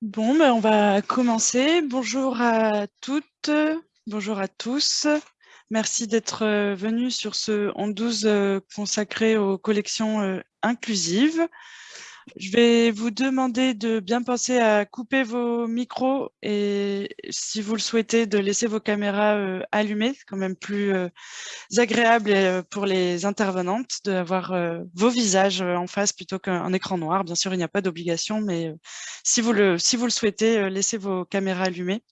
Bon, ben, on va commencer. Bonjour à toutes, bonjour à tous. Merci d'être euh, venus sur ce 12 euh, consacré aux collections euh, inclusives. Je vais vous demander de bien penser à couper vos micros et si vous le souhaitez, de laisser vos caméras euh, allumées. C'est quand même plus euh, agréable euh, pour les intervenantes d'avoir vos visages en face plutôt qu'un écran noir. Bien sûr, il n'y a pas d'obligation, mais si vous, le, si vous le souhaitez, laissez vos caméras allumées.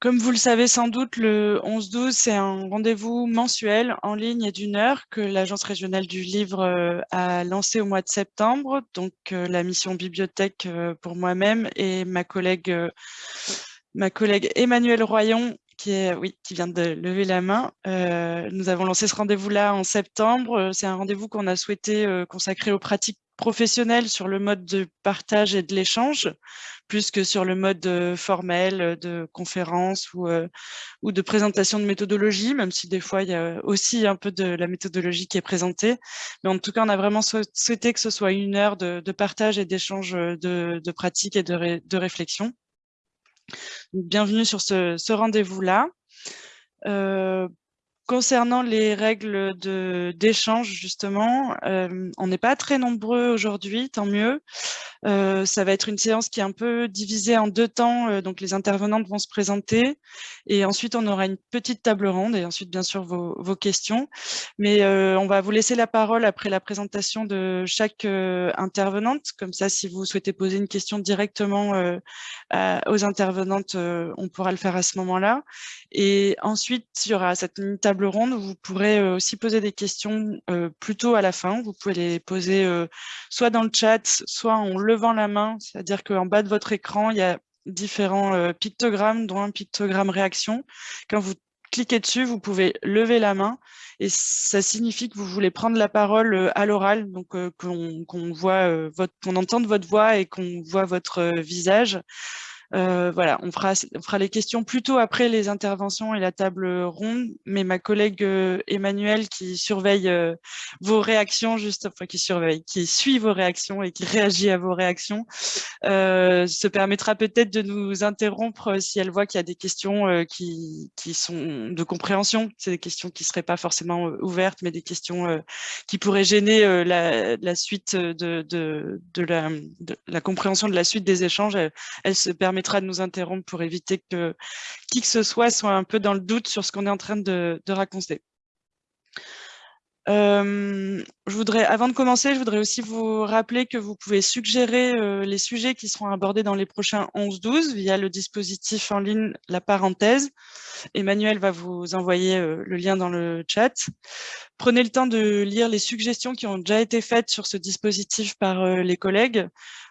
Comme vous le savez sans doute, le 11-12, c'est un rendez-vous mensuel en ligne et d'une heure que l'Agence régionale du livre euh, a lancé au mois de septembre. Donc, euh, la mission bibliothèque euh, pour moi-même et ma collègue, ma collègue Emmanuelle Royon, qui, est, oui, qui vient de lever la main. nous avons lancé ce rendez-vous-là en septembre. C'est un rendez-vous qu'on a souhaité consacrer aux pratiques professionnelles sur le mode de partage et de l'échange plus que sur le mode euh, formel euh, de conférence ou, euh, ou de présentation de méthodologie, même si des fois il y a aussi un peu de la méthodologie qui est présentée. Mais en tout cas, on a vraiment souhaité que ce soit une heure de, partage et d'échange de, de pratiques et de, réflexion. bienvenue sur ce, ce rendez-vous-là. Concernant les règles d'échange, justement, euh, on n'est pas très nombreux aujourd'hui, tant mieux. Euh, ça va être une séance qui est un peu divisée en deux temps, euh, donc les intervenantes vont se présenter et ensuite on aura une petite table ronde et ensuite bien sûr vos, questions. Mais on va vous laisser la parole après la présentation de chaque intervenante, comme ça si vous souhaitez poser une question directement aux intervenantes, on pourra le faire à ce moment-là. Et ensuite, il y aura cette table ronde vous pourrez euh, aussi poser des questions euh, plutôt à la fin. Vous pouvez les poser euh, soit dans le chat, soit en levant la main, c'est-à-dire qu'en bas de votre écran, il y a différents pictogrammes, dont un pictogramme réaction. Quand vous cliquez dessus, vous pouvez lever la main et ça signifie que vous voulez prendre la parole à l'oral, donc qu'on voit votre, qu'on entende votre voix et qu'on voit votre visage. Euh, voilà, on fera, on fera les questions plutôt après les interventions et la table ronde, mais ma collègue euh, Emmanuelle qui surveille euh, vos réactions, juste, enfin qui surveille, qui suit vos réactions et qui réagit à vos réactions, se permettra peut-être de nous interrompre si elle voit qu'il y a des questions qui, qui sont de compréhension. C'est des questions qui ne seraient pas forcément ouvertes, mais des questions qui pourraient gêner la, la, suite de, de, de, la, de, la, compréhension de la suite des échanges. Elle se permet de nous interrompre pour éviter que qui que ce soit soit un peu dans le doute sur ce qu'on est en train de, raconter. Euh, je voudrais, avant de commencer, je voudrais aussi vous rappeler que vous pouvez suggérer euh, les sujets qui seront abordés dans les prochains 11-12 via le dispositif en ligne La Parenthèse. Emmanuel va vous envoyer euh, le lien dans le chat. Prenez le temps de lire les suggestions qui ont déjà été faites sur ce dispositif par les collègues.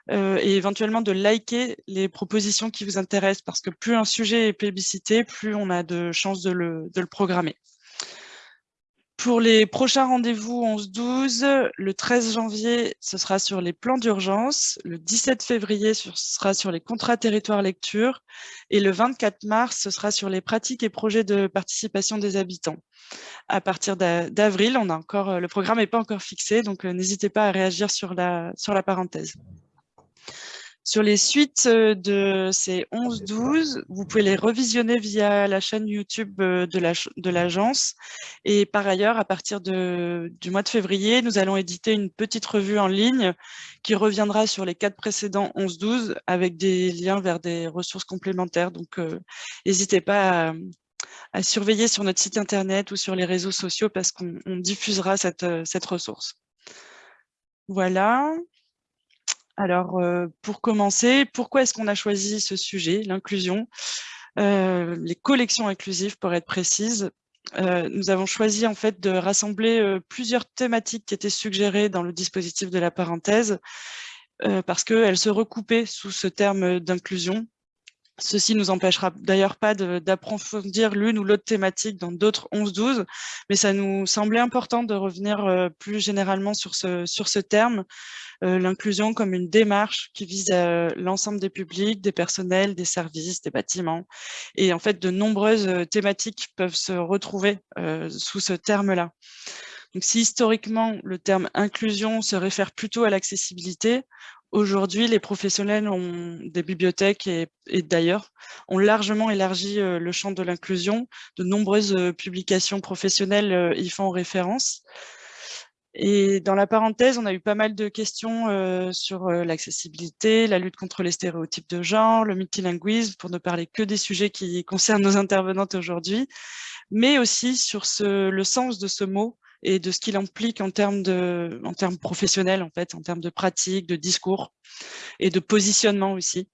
Euh, et éventuellement de liker les propositions qui vous intéressent parce que plus un sujet est plébiscité, plus on a de chances de le, de le programmer. Pour les prochains rendez-vous 11-12, le 13 janvier, ce sera sur les plans d'urgence, le 17 février, ce sera sur les contrats territoire lecture, et le 24 mars, ce sera sur les pratiques et projets de participation des habitants. À partir d'avril, on a encore, le programme n'est pas encore fixé, donc euh, n'hésitez pas à réagir sur la, sur la parenthèse. Sur les suites euh, de ces 11-12, vous pouvez les revisionner via la chaîne YouTube euh, de l'agence. et par ailleurs, à partir de, du mois de février, nous allons éditer une petite revue en ligne qui reviendra sur les quatre précédents 11-12 avec des liens vers des ressources complémentaires. Donc, euh, n'hésitez pas à, surveiller sur notre site internet ou sur les réseaux sociaux parce qu'on diffusera cette, cette ressource. Voilà. Alors, euh, pour commencer, pourquoi est-ce qu'on a choisi ce sujet, l'inclusion? Euh, Les collections inclusives, pour être précise. Euh, nous avons choisi en fait de rassembler plusieurs thématiques qui étaient suggérées dans le dispositif de la parenthèse, parce qu'elles se recoupaient sous ce terme d'inclusion. Ceci nous empêchera d'ailleurs pas d'approfondir l'une ou l'autre thématique dans d'autres 11-12, mais ça nous semblait important de revenir plus généralement sur ce, terme, l'inclusion comme une démarche qui vise euh, l'ensemble des publics, des personnels, des services, des bâtiments. Et en fait, de nombreuses thématiques peuvent se retrouver sous ce terme-là. Donc, si historiquement, le terme inclusion se réfère plutôt à l'accessibilité, Aujourd'hui, les professionnels ont, des bibliothèques et, d'ailleurs ont largement élargi euh, le champ de l'inclusion. De nombreuses euh, publications professionnelles euh, y font référence. Et dans la parenthèse, on a eu pas mal de questions sur l'accessibilité, la lutte contre les stéréotypes de genre, le multilinguisme, pour ne parler que des sujets qui concernent nos intervenantes aujourd'hui, mais aussi sur ce, le sens de ce mot et de ce qu'il implique en termes, de, en termes professionnels, en fait, en termes de pratique, de discours et de positionnement aussi.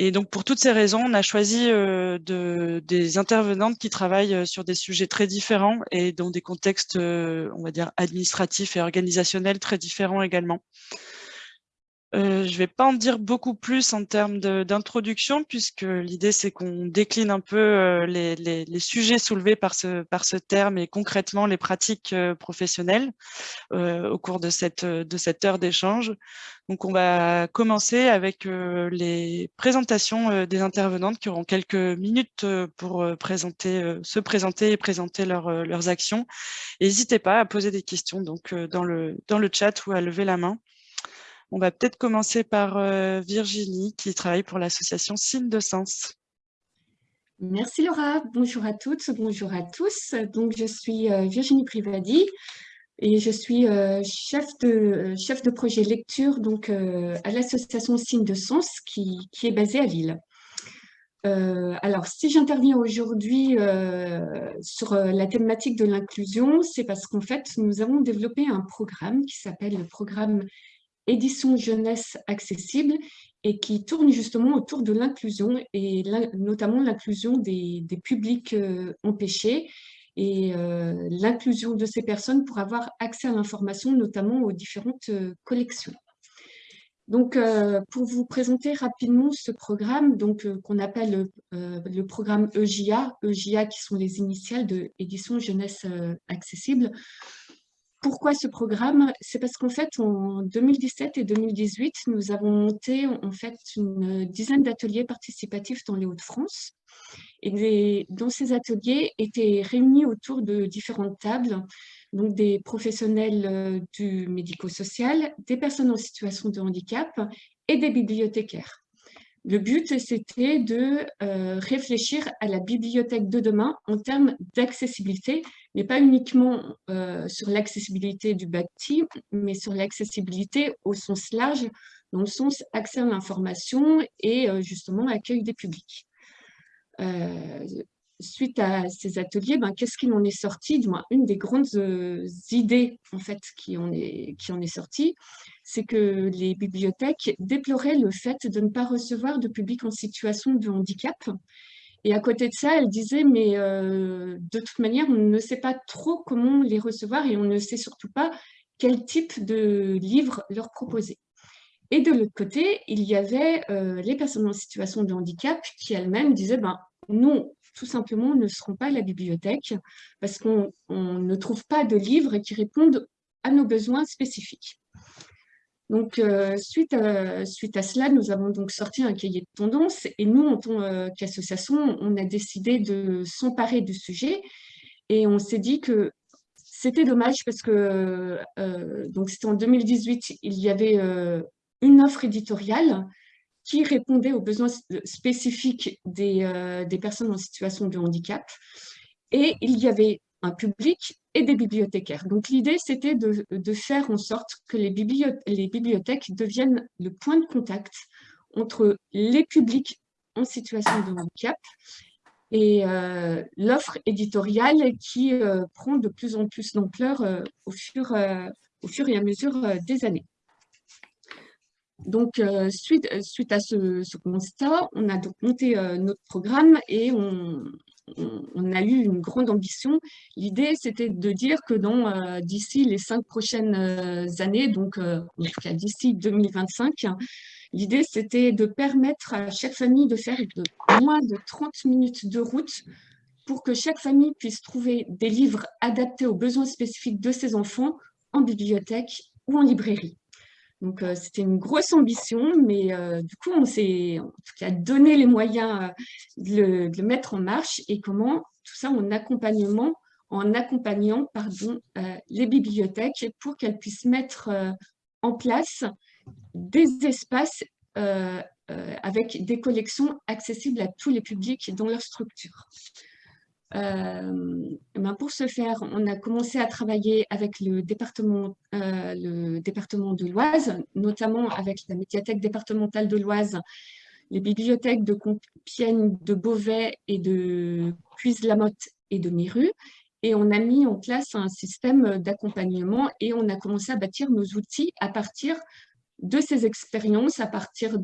Et donc, pour toutes ces raisons, on a choisi euh, de, des intervenantes qui travaillent euh, sur des sujets très différents et dans des contextes, euh, on va dire, administratifs et organisationnels très différents également. Euh, je ne vais pas en dire beaucoup plus en termes d'introduction, puisque l'idée, c'est qu'on décline un peu euh, les, sujets soulevés par ce, terme et concrètement les pratiques euh, professionnelles au cours de cette, heure d'échange. Donc, on va commencer avec les présentations des intervenantes qui auront quelques minutes pour présenter, se présenter et présenter leur, leurs actions. N'hésitez pas à poser des questions donc, dans le chat ou à lever la main. On va peut-être commencer par euh, Virginie qui travaille pour l'association Signe de Sens. Merci Laura, bonjour à toutes, bonjour à tous. Donc je suis euh, Virginie Privadi et je suis euh, chef, de, projet lecture donc, à l'association Signe de Sens qui, est basée à Lille. alors, si j'interviens aujourd'hui sur la thématique de l'inclusion, c'est parce qu'en fait, nous avons développé un programme qui s'appelle le programme édition jeunesse accessible et qui tourne justement autour de l'inclusion et notamment l'inclusion des, publics euh, empêchés et euh, l'inclusion de ces personnes pour avoir accès à l'information, notamment aux différentes euh, collections. Donc, pour vous présenter rapidement ce programme donc qu'on appelle le programme EJA, EJA qui sont les initiales de Édition Jeunesse Accessible, pourquoi ce programme? C'est parce qu'en fait, en 2017 et 2018, nous avons monté en fait une dizaine d'ateliers participatifs dans les Hauts-de-France. Et dans ces ateliers étaient réunis autour de différentes tables, donc des professionnels euh, du médico-social, des personnes en situation de handicap et des bibliothécaires. Le but, c'était de euh, réfléchir à la bibliothèque de demain en termes d'accessibilité, mais pas uniquement euh, sur l'accessibilité du bâti, mais sur l'accessibilité au sens large, dans le sens accès à l'information et euh, justement accueil des publics suite à ces ateliers, ben, qu'est-ce qui en est sorti? Une des grandes euh, idées en fait, qui, en est, qui en est sortie, c'est que les bibliothèques déploraient le fait de ne pas recevoir de public en situation de handicap. Et à côté de ça, elles disaient, mais euh, de toute manière, on ne sait pas trop comment les recevoir et on ne sait surtout pas quel type de livre leur proposer. Et de l'autre côté, il y avait euh, les personnes en situation de handicap qui elles-mêmes disaient, ben, nous, tout simplement, ne seront pas à la bibliothèque parce qu'on ne trouve pas de livres qui répondent à nos besoins spécifiques. Donc, euh, suite, à, suite à cela, nous avons donc sorti un cahier de tendance et nous, en tant euh, qu'association, on a décidé de s'emparer du sujet et on s'est dit que c'était dommage parce que euh, donc c'était en 2018, il y avait une offre éditoriale qui répondait aux besoins spécifiques euh, des, personnes en situation de handicap. Et il y avait un public et des bibliothécaires. Donc l'idée, c'était de, faire en sorte que les, bibliothèques deviennent le point de contact entre les publics en situation de handicap et euh, l'offre éditoriale qui euh, prend de plus en plus d'ampleur au fur et à mesure des années. Donc, euh, suite, euh, suite à ce, constat, on a donc monté euh, notre programme et on, a eu une grande ambition. L'idée, c'était de dire que d'ici les cinq prochaines années, donc en d'ici 2025, l'idée, c'était de permettre à chaque famille de faire moins de 30 minutes de route pour que chaque famille puisse trouver des livres adaptés aux besoins spécifiques de ses enfants en bibliothèque ou en librairie. Donc, euh, c'était une grosse ambition, mais euh, du coup, on s'est donné les moyens euh, de le, mettre en marche et comment tout ça en accompagnement, en accompagnant pardon, les bibliothèques pour qu'elles puissent mettre en place des espaces avec des collections accessibles à tous les publics dans leur structure. Euh, ben pour ce faire, on a commencé à travailler avec le département, euh, le département de l'Oise, notamment avec la médiathèque départementale de l'Oise, les bibliothèques de Compiègne, de Beauvais et de Cuise-la-Motte et de Miru. Et on a mis en place un système d'accompagnement et on a commencé à bâtir nos outils à partir de ces expériences, à partir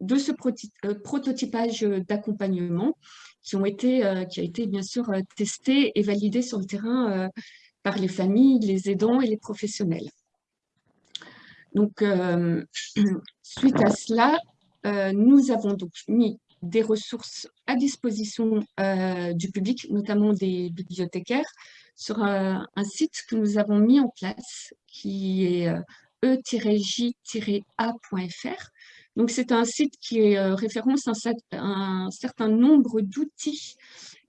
de ce euh, prototypage d'accompagnement qui, ont été, euh, qui a été bien sûr euh, testé et validé sur le terrain par les familles, les aidants et les professionnels. Donc, suite à cela, nous avons donc mis des ressources à disposition du public, notamment des bibliothécaires, sur un site que nous avons mis en place qui est e-j-a.fr donc, c'est un site qui euh, référence un, certain nombre d'outils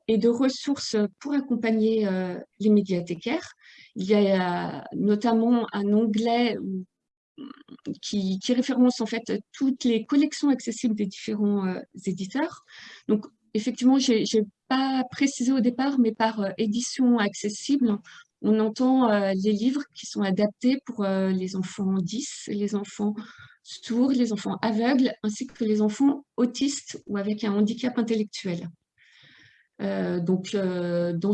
et de ressources pour accompagner euh, les médiathécaires. Il y a notamment un onglet qui, référence en fait toutes les collections accessibles des différents euh, éditeurs. Donc, effectivement, je n'ai pas précisé au départ, mais par édition accessible, on entend les livres qui sont adaptés pour les enfants 10, les enfants sourds, les enfants aveugles, ainsi que les enfants autistes ou avec un handicap intellectuel. Euh, donc, euh, dans,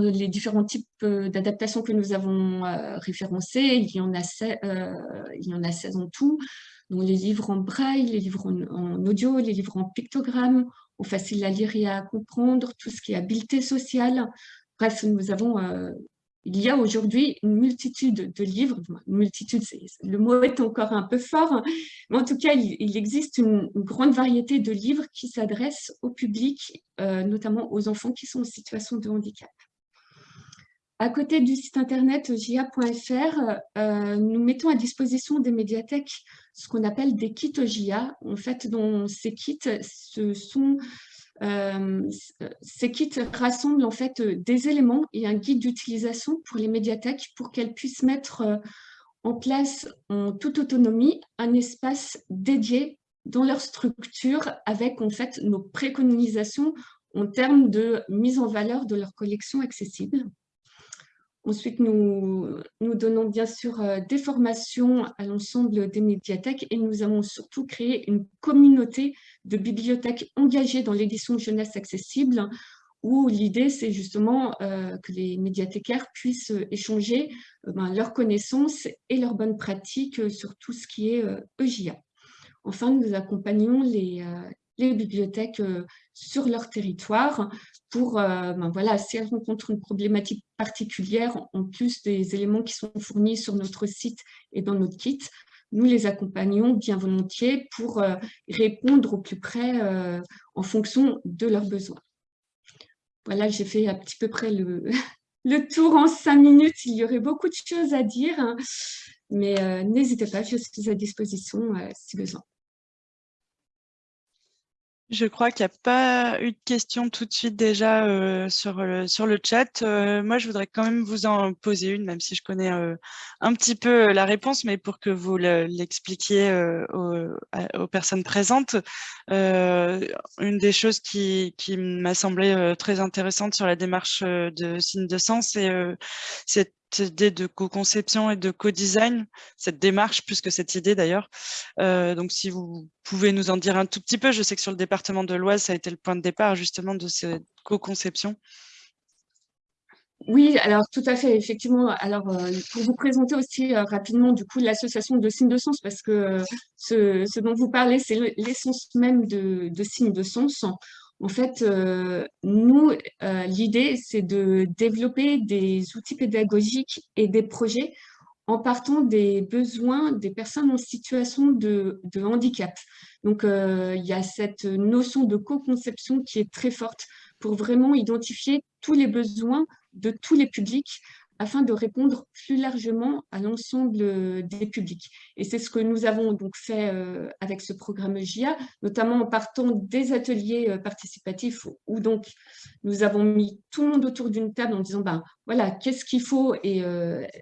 les différents types euh, d'adaptations que nous avons référencés, il y, en a il y en a 16 en tout, dont les livres en braille, les livres en, audio, les livres en pictogramme, en facile à lire et à comprendre, tout ce qui est habileté sociale. Bref, nous avons il y a aujourd'hui une multitude de livres, multitude, le mot est encore un peu fort, hein, mais en tout cas, il, existe une, grande variété de livres qui s'adressent au public, euh, notamment aux enfants qui sont en situation de handicap. À côté du site internet gia.fr, euh, nous mettons à disposition des médiathèques ce qu'on appelle des kits GIA. En fait, dans ces kits, ce sont ces kits rassemblent en fait euh, des éléments et un guide d'utilisation pour les médiathèques pour qu'elles puissent mettre euh, en place en toute autonomie un espace dédié dans leur structure avec en fait nos préconisations en termes de mise en valeur de leur collection accessible. Ensuite, nous, nous donnons bien sûr euh, des formations à l'ensemble des médiathèques et nous avons surtout créé une communauté de bibliothèques engagées dans l'édition jeunesse accessible où l'idée, c'est justement euh, que les médiathécaires puissent échanger euh, ben, leurs connaissances et leurs bonnes pratiques sur tout ce qui est EJA. Enfin, nous accompagnons les, les bibliothèques euh, sur leur territoire pour, euh, ben voilà, si elles rencontrent une problématique particulière, en plus des éléments qui sont fournis sur notre site et dans notre kit, nous les accompagnons bien volontiers pour euh, répondre au plus près en fonction de leurs besoins. Voilà, j'ai fait à petit peu près le, le tour en cinq minutes. Il y aurait beaucoup de choses à dire, hein, mais n'hésitez pas, je suis à disposition si besoin. Je crois qu'il n'y a pas eu de questions tout de suite déjà euh, sur, le, sur le chat. Euh, moi, je voudrais quand même vous en poser une, même si je connais euh, un petit peu la réponse, mais pour que vous l'expliquiez aux, personnes présentes. une des choses qui, qui m'a semblé très intéressante sur la démarche de signe de sens, c'est idée de co-conception et de co-design, cette démarche plus que cette idée d'ailleurs. Euh, donc si vous pouvez nous en dire un tout petit peu, je sais que sur le département de l'Oise, ça a été le point de départ justement de cette co-conception. Oui, alors tout à fait, effectivement. Alors, euh, pour vous présenter aussi euh, rapidement, du coup, l'association de signes de sens, parce que ce, dont vous parlez, c'est l'essence même de, de signes de sens. En fait, euh, nous, euh, l'idée, c'est de développer des outils pédagogiques et des projets en partant des besoins des personnes en situation de, handicap. Donc, euh, il y a cette notion de co-conception qui est très forte pour vraiment identifier tous les besoins de tous les publics afin de répondre plus largement à l'ensemble euh, des publics. Et c'est ce que nous avons donc fait euh, avec ce programme GIA, notamment en partant des ateliers euh, participatifs où donc nous avons mis tout le monde autour d'une table en disant ben, voilà, qu'est-ce qu'il faut et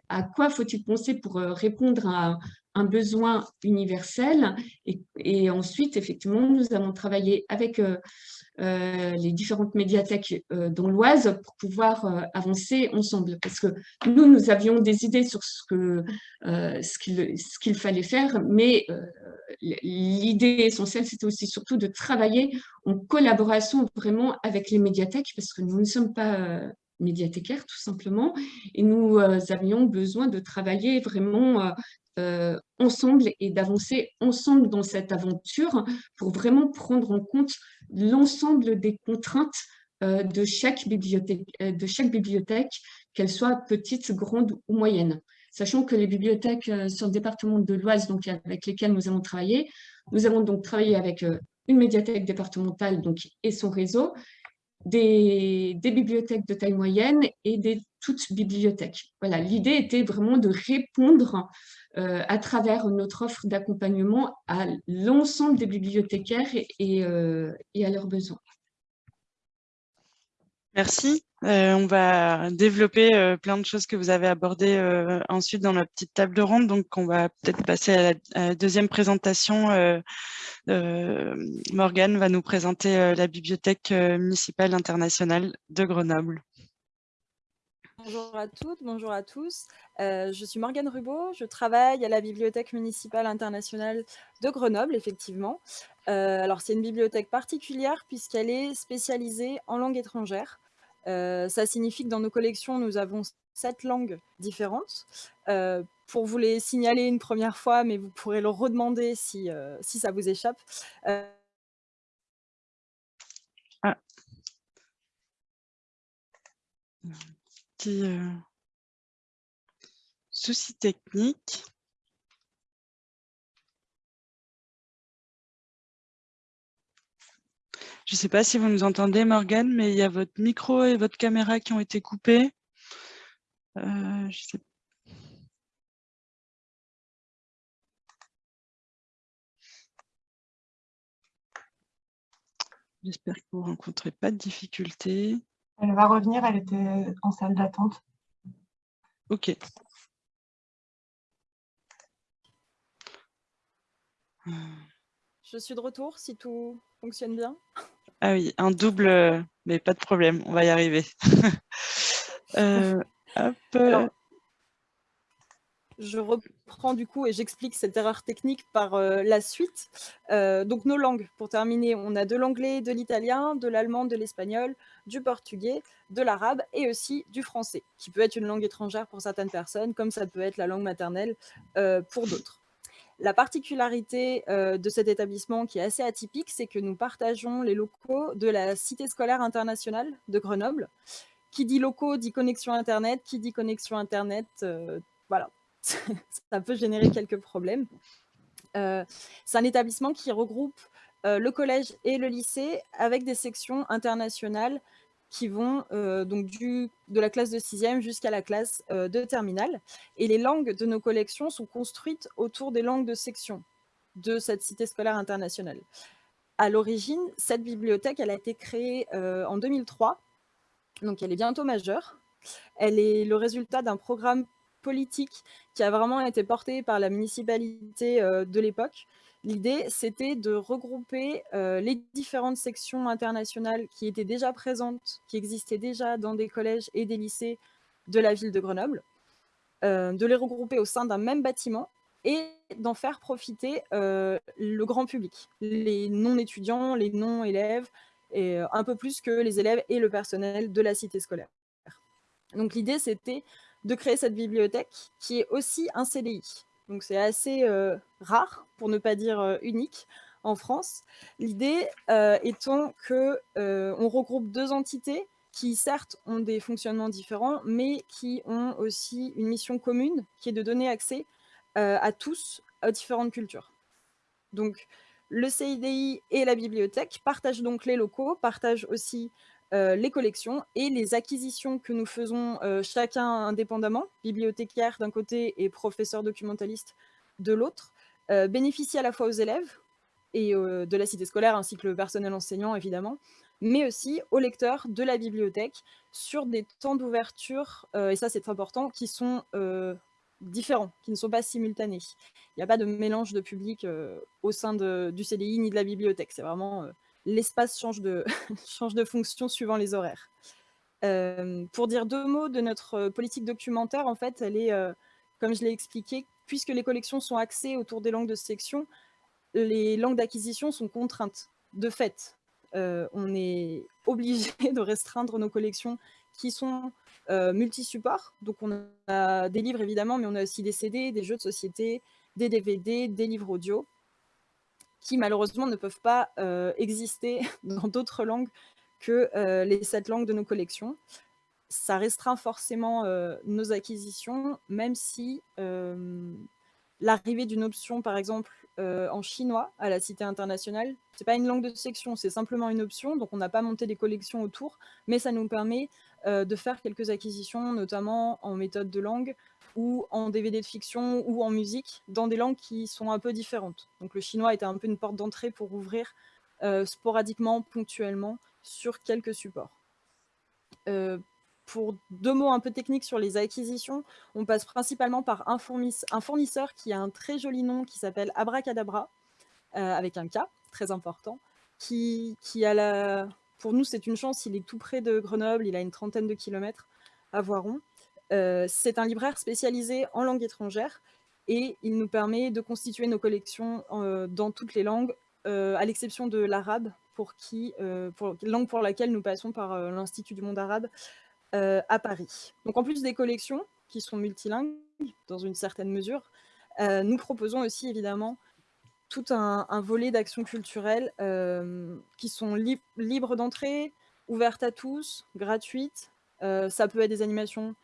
à quoi faut-il penser pour répondre à un besoin universel. Et, ensuite, effectivement, nous avons travaillé avec euh, les différentes médiathèques euh, dans l'Oise pour pouvoir euh, avancer ensemble. Parce que nous, nous avions des idées sur ce qu'il ce qu'il fallait faire, mais l'idée essentielle, c'était aussi surtout de travailler en collaboration vraiment avec les médiathèques, parce que nous ne sommes pas médiathécaires tout simplement, et nous avions besoin de travailler vraiment euh, ensemble et d'avancer ensemble dans cette aventure pour vraiment prendre en compte l'ensemble des contraintes euh, de chaque bibliothèque, euh, de chaque bibliothèque qu'elle soit petite, grande ou moyenne. Sachant que les bibliothèques sur le département de l'Oise, avec lesquelles nous avons travaillé, nous avons donc travaillé avec une médiathèque départementale donc, et son réseau, des, bibliothèques de taille moyenne et des toutes bibliothèques. Voilà, l'idée était vraiment de répondre euh, à travers notre offre d'accompagnement à l'ensemble des bibliothécaires et, euh, à leurs besoins. Merci. Euh, on va développer plein de choses que vous avez abordées ensuite dans la petite table ronde. Donc, on va peut-être passer à la, deuxième présentation. Morgane va nous présenter la Bibliothèque municipale internationale de Grenoble. Bonjour à toutes, bonjour à tous. Euh, je suis Morgane Rubeau, je travaille à la Bibliothèque municipale internationale de Grenoble, effectivement. Euh, alors, c'est une bibliothèque particulière puisqu'elle est spécialisée en langue étrangère. Euh, ça signifie que dans nos collections, nous avons sept langues différentes. pour vous les signaler une première fois, mais vous pourrez le redemander si, si ça vous échappe. Ah petit euh, souci technique. Je ne sais pas si vous nous entendez, Morgane, mais il y a votre micro et votre caméra qui ont été coupés. Euh, J'espère que vous ne rencontrez pas de difficultés. Elle va revenir, elle était en salle d'attente. Ok. Je suis de retour, si tout fonctionne bien. Ah oui, un double, mais pas de problème, on va y arriver. Euh, je reprends du coup et j'explique cette erreur technique par euh, la suite. Euh, donc nos langues, pour terminer, on a de l'anglais, de l'italien, de l'allemand, de l'espagnol, du portugais, de l'arabe et aussi du français, qui peut être une langue étrangère pour certaines personnes, comme ça peut être la langue maternelle euh, pour d'autres. La particularité de cet établissement qui est assez atypique, c'est que nous partageons les locaux de la Cité scolaire internationale de Grenoble. Qui dit locaux dit connexion Internet, qui dit connexion Internet, voilà, ça peut générer quelques problèmes. Euh, c'est un établissement qui regroupe euh, le collège et le lycée avec des sections internationales qui vont euh, donc du, de la classe de sixième jusqu'à la classe de terminale. Et les langues de nos collections sont construites autour des langues de section de cette cité scolaire internationale. À l'origine, cette bibliothèque a été créée en 2003, donc elle est bientôt majeure. Elle est le résultat d'un programme politique qui a vraiment été portée par la municipalité euh, de l'époque. L'idée, c'était de regrouper euh, les différentes sections internationales qui étaient déjà présentes, qui existaient déjà dans des collèges et des lycées de la ville de Grenoble, euh, de les regrouper au sein d'un même bâtiment et d'en faire profiter le grand public, les non-étudiants, les non-élèves, et un peu plus que les élèves et le personnel de la cité scolaire. Donc l'idée, c'était de créer cette bibliothèque qui est aussi un CDI. Donc c'est assez euh, rare, pour ne pas dire euh, unique, en France. L'idée euh, étant que on regroupe deux entités qui certes ont des fonctionnements différents, mais qui ont aussi une mission commune, qui est de donner accès à tous aux différentes cultures. Donc le CIDI et la bibliothèque partagent donc les locaux, partagent aussi euh, les collections et les acquisitions que nous faisons euh, chacun indépendamment, bibliothécaire d'un côté et professeur documentaliste de l'autre, euh, bénéficient à la fois aux élèves et de la cité scolaire ainsi que le personnel enseignant évidemment, mais aussi aux lecteurs de la bibliothèque sur des temps d'ouverture, et ça c'est important, qui sont différents, qui ne sont pas simultanés. Il n'y a pas de mélange de public au sein du CDI ni de la bibliothèque. C'est vraiment l'espace change de, fonction suivant les horaires. pour dire deux mots de notre politique documentaire, en fait, elle est, comme je l'ai expliqué, puisque les collections sont axées autour des langues de section, les langues d'acquisition sont contraintes. De fait, on est obligé de restreindre nos collections qui sont multi-supports. Donc on a des livres évidemment, mais on a aussi des CD, des jeux de société, des DVD, des livres audio, qui malheureusement ne peuvent pas euh, exister dans d'autres langues que euh, les sept langues de nos collections. Ça restreint forcément nos acquisitions, même si l'arrivée d'une option, par exemple, en chinois à la Cité internationale, c'est pas une langue de section, c'est simplement une option, donc on n'a pas monté des collections autour, mais ça nous permet de faire quelques acquisitions, notamment en méthode de langue, ou en DVD de fiction, ou en musique, dans des langues qui sont un peu différentes. Donc le chinois était un peu une porte d'entrée pour ouvrir sporadiquement, ponctuellement, sur quelques supports pour deux mots un peu techniques sur les acquisitions, on passe principalement par un, fournisseur qui a un très joli nom qui s'appelle Abracadabra, euh, avec un K, très important, qui, qui a la... Pour nous, c'est une chance, il est tout près de Grenoble, il a une trentaine de kilomètres à Voiron. Euh, c'est un libraire spécialisé en langue étrangère et il nous permet de constituer nos collections euh, dans toutes les langues, à l'exception de l'arabe, pour qui, pour, langue pour laquelle nous passons par l'Institut du monde arabe, euh, à Paris. Donc en plus des collections qui sont multilingues dans une certaine mesure, euh, nous proposons aussi évidemment tout un, volet d'actions culturelles euh, qui sont libres d'entrée, ouvertes à tous, gratuites. ça peut être des animations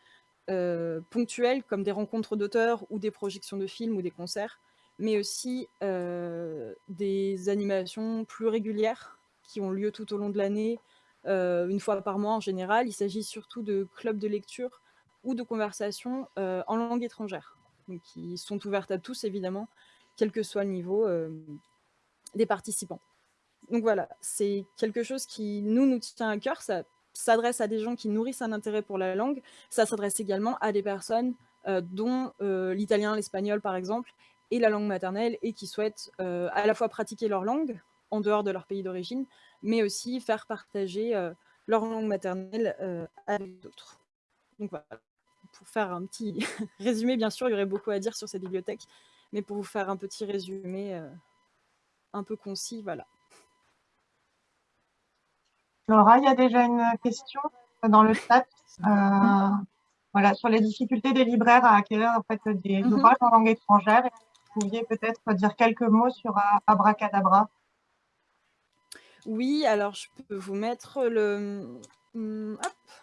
ponctuelles comme des rencontres d'auteurs ou des projections de films ou des concerts, mais aussi des animations plus régulières qui ont lieu tout au long de l'année, euh, une fois par mois en général. Il s'agit surtout de clubs de lecture ou de conversations euh, en langue étrangère, qui sont ouvertes à tous évidemment, quel que soit le niveau euh, des participants. Donc voilà, c'est quelque chose qui nous, nous tient à cœur, ça s'adresse à des gens qui nourrissent un intérêt pour la langue, ça s'adresse également à des personnes dont l'italien, l'espagnol par exemple, est la langue maternelle et qui souhaitent à la fois pratiquer leur langue en dehors de leur pays d'origine, mais aussi faire partager euh, leur langue maternelle euh, avec d'autres. Donc voilà, pour faire un petit résumé, bien sûr, il y aurait beaucoup à dire sur cette bibliothèque, mais pour vous faire un petit résumé euh, un peu concis, voilà. Laura, il y a déjà une question dans le chat. voilà, sur les difficultés des libraires à acquérir en fait, des mhm. ouvrages en langue étrangère. Vous pouviez peut-être dire quelques mots sur Abracadabra? Oui, alors je peux vous mettre le... Mmh,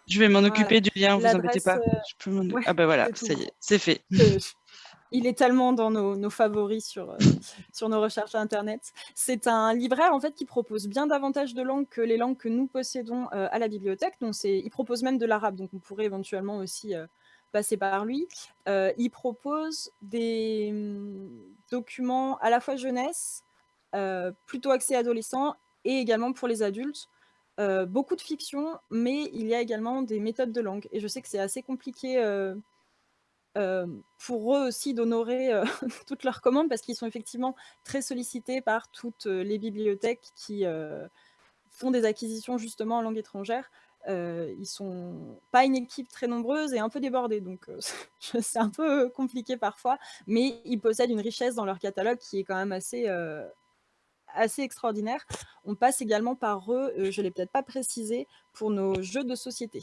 je vais m'en occuper du lien, vous embêtez pas. Euh, ah ben voilà, ça y est, c'est fait. Il est tellement dans nos, favoris sur, euh, sur nos recherches Internet. C'est un libraire en fait qui propose bien davantage de langues que les langues que nous possédons euh, à la bibliothèque. Donc il propose même de l'arabe, donc on pourrait éventuellement aussi passer par lui. il propose des mmh, documents à la fois jeunesse, plutôt axés adolescents et également pour les adultes. Euh, beaucoup de fiction, mais il y a également des méthodes de langue. Et je sais que c'est assez compliqué pour eux aussi d'honorer toutes leurs commandes parce qu'ils sont effectivement très sollicités par toutes les bibliothèques qui font des acquisitions justement en langue étrangère. ils sont pas une équipe très nombreuse et un peu débordée, donc c'est un peu compliqué parfois, mais ils possèdent une richesse dans leur catalogue qui est quand même assez, assez extraordinaire. On passe également par eux, je ne l'ai peut-être pas précisé, pour nos jeux de société.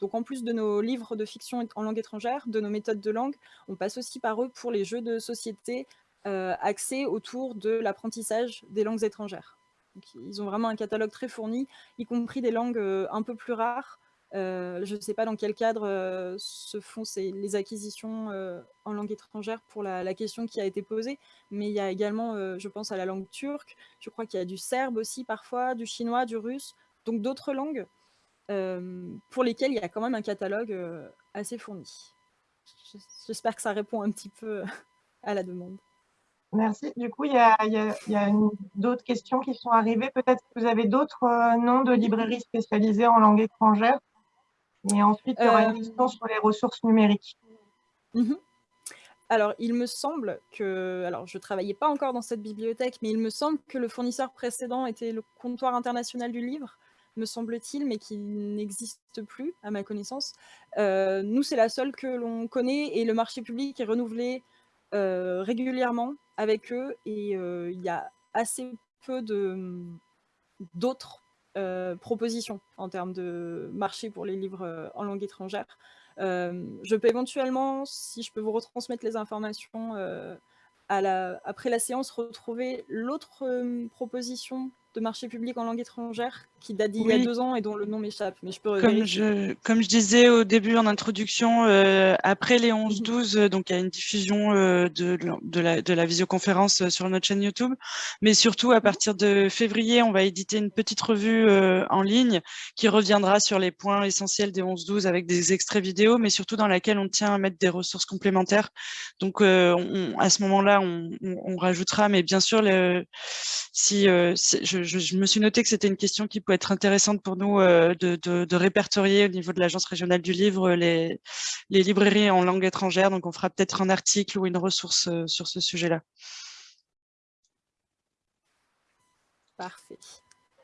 Donc en plus de nos livres de fiction en langue étrangère, de nos méthodes de langue, on passe aussi par eux pour les jeux de société euh, axés autour de l'apprentissage des langues étrangères. ils ont vraiment un catalogue très fourni, y compris des langues euh, un peu plus rares, euh, je ne sais pas dans quel cadre se font ces, les acquisitions en langue étrangère pour la, question qui a été posée, mais il y a également, je pense à la langue turque, je crois qu'il y a du serbe aussi parfois, du chinois, du russe, donc d'autres langues pour lesquelles il y a quand même un catalogue assez fourni. J'espère que ça répond un petit peu à la demande. Merci. Du coup, il y a, a d'autres questions qui sont arrivées. Peut-être que vous avez d'autres noms de librairies spécialisées en langue étrangère et ensuite, il y aura une euh, question sur les ressources numériques. Mhm. alors, il me semble que, alors je ne travaillais pas encore dans cette bibliothèque, mais il me semble que le fournisseur précédent était le comptoir international du livre, me semble-t-il, mais qui n'existe plus, à ma connaissance. Euh, nous, c'est la seule que l'on connaît, et le marché public est renouvelé euh, régulièrement avec eux, et euh, il y a assez peu d'autres propositions en termes de marché pour les livres en langue étrangère. Je peux éventuellement, si je peux vous retransmettre les informations après la séance, retrouver l'autre proposition de marché public en langue étrangère qui date d'il y a deux ans et dont le nom m'échappe. Mais je peux comme je, comme je disais au début en introduction, euh, après les 11-12, euh, donc il y a une diffusion euh, de, de, la, de la visioconférence sur notre chaîne YouTube. Mais surtout, à partir de février, on va éditer une petite revue en ligne qui reviendra sur les points essentiels des 11-12 avec des extraits vidéo, mais surtout dans laquelle on tient à mettre des ressources complémentaires. Donc on, à ce moment-là, on, on, rajoutera, mais bien sûr, le, si, je, je, me suis noté que c'était une question qui peut être intéressante pour nous euh, de, répertorier au niveau de l'Agence régionale du livre les, les, librairies en langue étrangère. Donc, on fera peut-être un article ou une ressource euh, sur ce sujet-là. Parfait.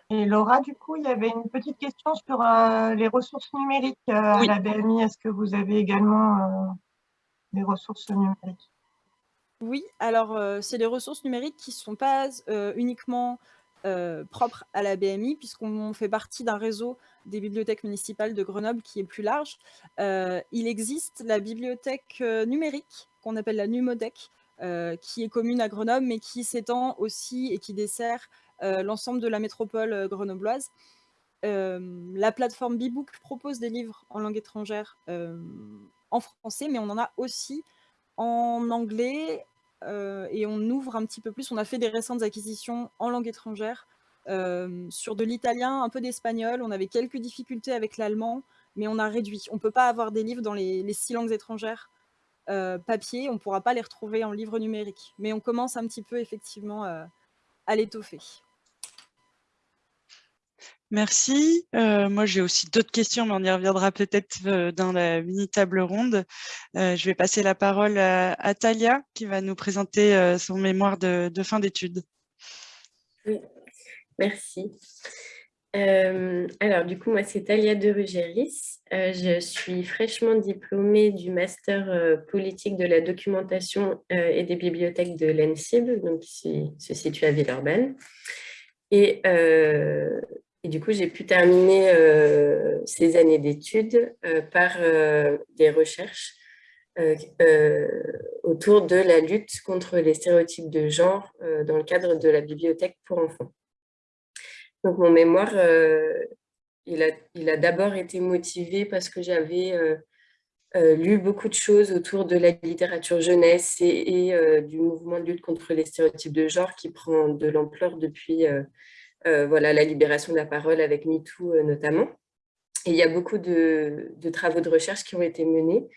Et Laura, du coup, il y avait une petite question sur euh, les ressources numériques à la BMI. Est-ce que vous avez également des ressources numériques? Oui, alors c'est des ressources numériques qui ne sont pas uniquement euh, propre à la BMI, puisqu'on fait partie d'un réseau des bibliothèques municipales de Grenoble qui est plus large. Euh, il existe la bibliothèque euh, numérique, qu'on appelle la Numodec, qui est commune à Grenoble, mais qui s'étend aussi et qui dessert l'ensemble de la métropole grenobloise. la plateforme Bibook propose des livres en langue étrangère en français, mais on en a aussi en anglais, et on ouvre un petit peu plus. On a fait des récentes acquisitions en langue étrangère euh, sur de l'italien, un peu d'espagnol. On avait quelques difficultés avec l'allemand, mais on a réduit. On ne peut pas avoir des livres dans les, six langues étrangères euh, papier. On ne pourra pas les retrouver en livre numérique. Mais on commence un petit peu effectivement à l'étoffer. Merci. Euh, moi, j'ai aussi d'autres questions, mais on y reviendra peut-être euh, dans la mini-table ronde. Euh, je vais passer la parole à, Talia, qui va nous présenter son mémoire de, fin d'études. Oui, merci. alors, du coup, moi, c'est Talia de Rugéris. je suis fraîchement diplômée du Master politique de la documentation et des bibliothèques de l'ENSIB, donc qui se situe à Villeurbanne. Et et du coup, j'ai pu terminer euh, ces années d'études euh, par euh, des recherches autour de la lutte contre les stéréotypes de genre dans le cadre de la bibliothèque pour enfants. Donc, mon mémoire, il a, d'abord été motivé parce que j'avais lu beaucoup de choses autour de la littérature jeunesse et, du mouvement de lutte contre les stéréotypes de genre qui prend de l'ampleur depuis voilà, la libération de la parole avec MeToo euh, notamment. Et il y a beaucoup de, travaux de recherche qui ont été menés,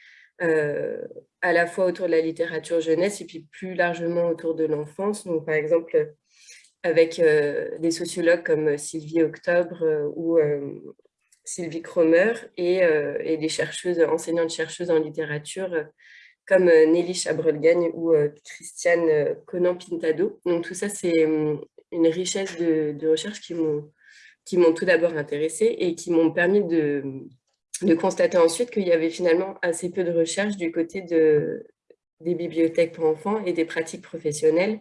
euh, à la fois autour de la littérature jeunesse et puis plus largement autour de l'enfance. Donc, par exemple, avec des sociologues comme Sylvie Octobre ou Sylvie Cromer et, des chercheuses, enseignantes-chercheuses en littérature comme Nelly Chabrolgagne ou Christiane Conan-Pintado. Donc tout ça, c'est une richesse de, de recherche qui m'ont tout d'abord intéressée et qui m'ont permis de, constater ensuite qu'il y avait finalement assez peu de recherche du côté de, des bibliothèques pour enfants et des pratiques professionnelles,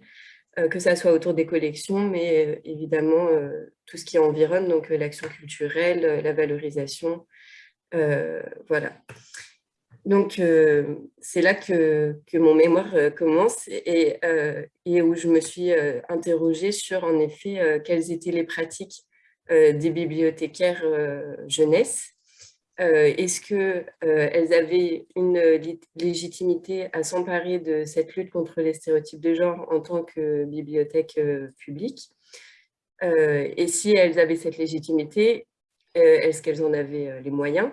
euh, que ça soit autour des collections, mais euh, évidemment euh, tout ce qui environne, donc l'action culturelle, la valorisation, voilà. Donc, euh, c'est là que, mon mémoire euh, commence et, euh, et, où je me suis interrogée sur, en effet, quelles étaient les pratiques des bibliothécaires jeunesse. Est-ce qu'elles avaient une légitimité à s'emparer de cette lutte contre les stéréotypes de genre en tant que bibliothèque publique? Et si elles avaient cette légitimité, est-ce qu'elles en avaient les moyens?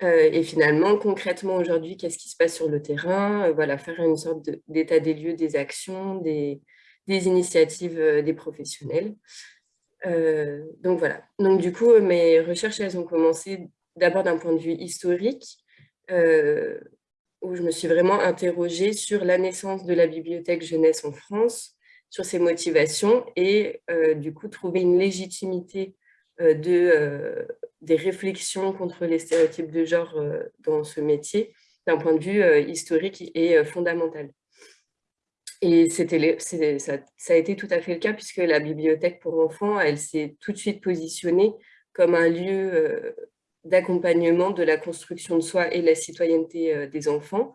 Et finalement, concrètement aujourd'hui, qu'est-ce qui se passe sur le terrain? Euh, Voilà, faire une sorte d'état des lieux des actions, des, initiatives euh, des professionnels. donc voilà. Donc du coup, mes recherches, elles ont commencé d'abord d'un point de vue historique, où je me suis vraiment interrogée sur la naissance de la bibliothèque jeunesse en France, sur ses motivations et du coup trouver une légitimité de, des réflexions contre les stéréotypes de genre dans ce métier d'un point de vue historique et fondamental. Et ça, ça a été tout à fait le cas puisque la bibliothèque pour enfants, elle s'est tout de suite positionnée comme un lieu euh, d'accompagnement de la construction de soi et la citoyenneté euh, des enfants,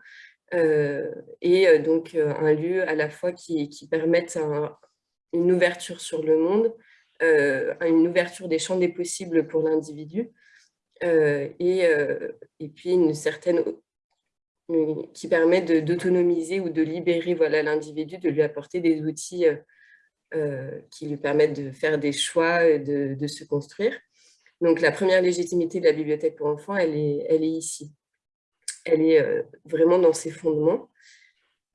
euh, et donc un lieu à la fois qui, qui permette une ouverture sur le monde, une ouverture des champs des possibles pour l'individu, et, et puis une certaine qui permet d'autonomiser ou de libérer l'individu, de lui apporter des outils euh, euh, qui lui permettent de faire des choix, de, de, se construire. Donc la première légitimité de la bibliothèque pour enfants, elle est, elle est ici. Elle est euh, vraiment dans ses fondements.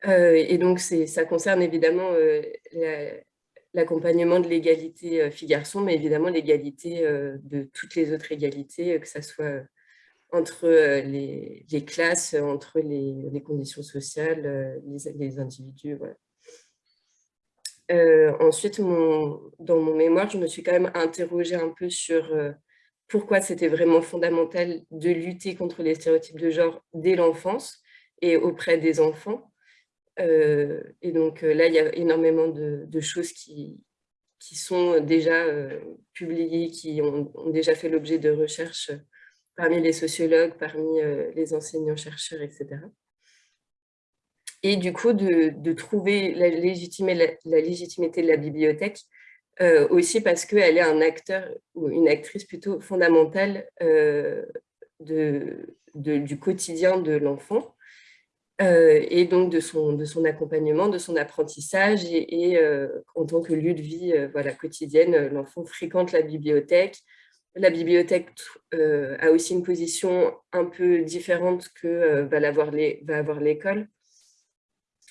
et donc ça concerne évidemment l'accompagnement de l'égalité filles-garçons, mais évidemment l'égalité de toutes les autres égalités, que ce soit entre euh, les, classes, entre les, conditions sociales, euh, les, individus. Euh, ensuite, dans mon mémoire, je me suis quand même interrogée un peu sur pourquoi c'était vraiment fondamental de lutter contre les stéréotypes de genre dès l'enfance et auprès des enfants. Et donc là, il y a énormément de, choses qui, qui sont déjà publiées, qui ont, déjà fait l'objet de recherches parmi les sociologues, parmi euh, les enseignants-chercheurs, etc. Et du coup, de, trouver la, légitimité de la bibliothèque, euh, aussi parce qu'elle est un acteur ou une actrice plutôt fondamentale euh, de, du quotidien de l'enfant et donc de son, de son accompagnement, de son apprentissage et, en tant que lieu de vie voilà, quotidienne, l'enfant fréquente la bibliothèque, la bibliothèque euh, a aussi une position un peu différente que euh, va, avoir l'école.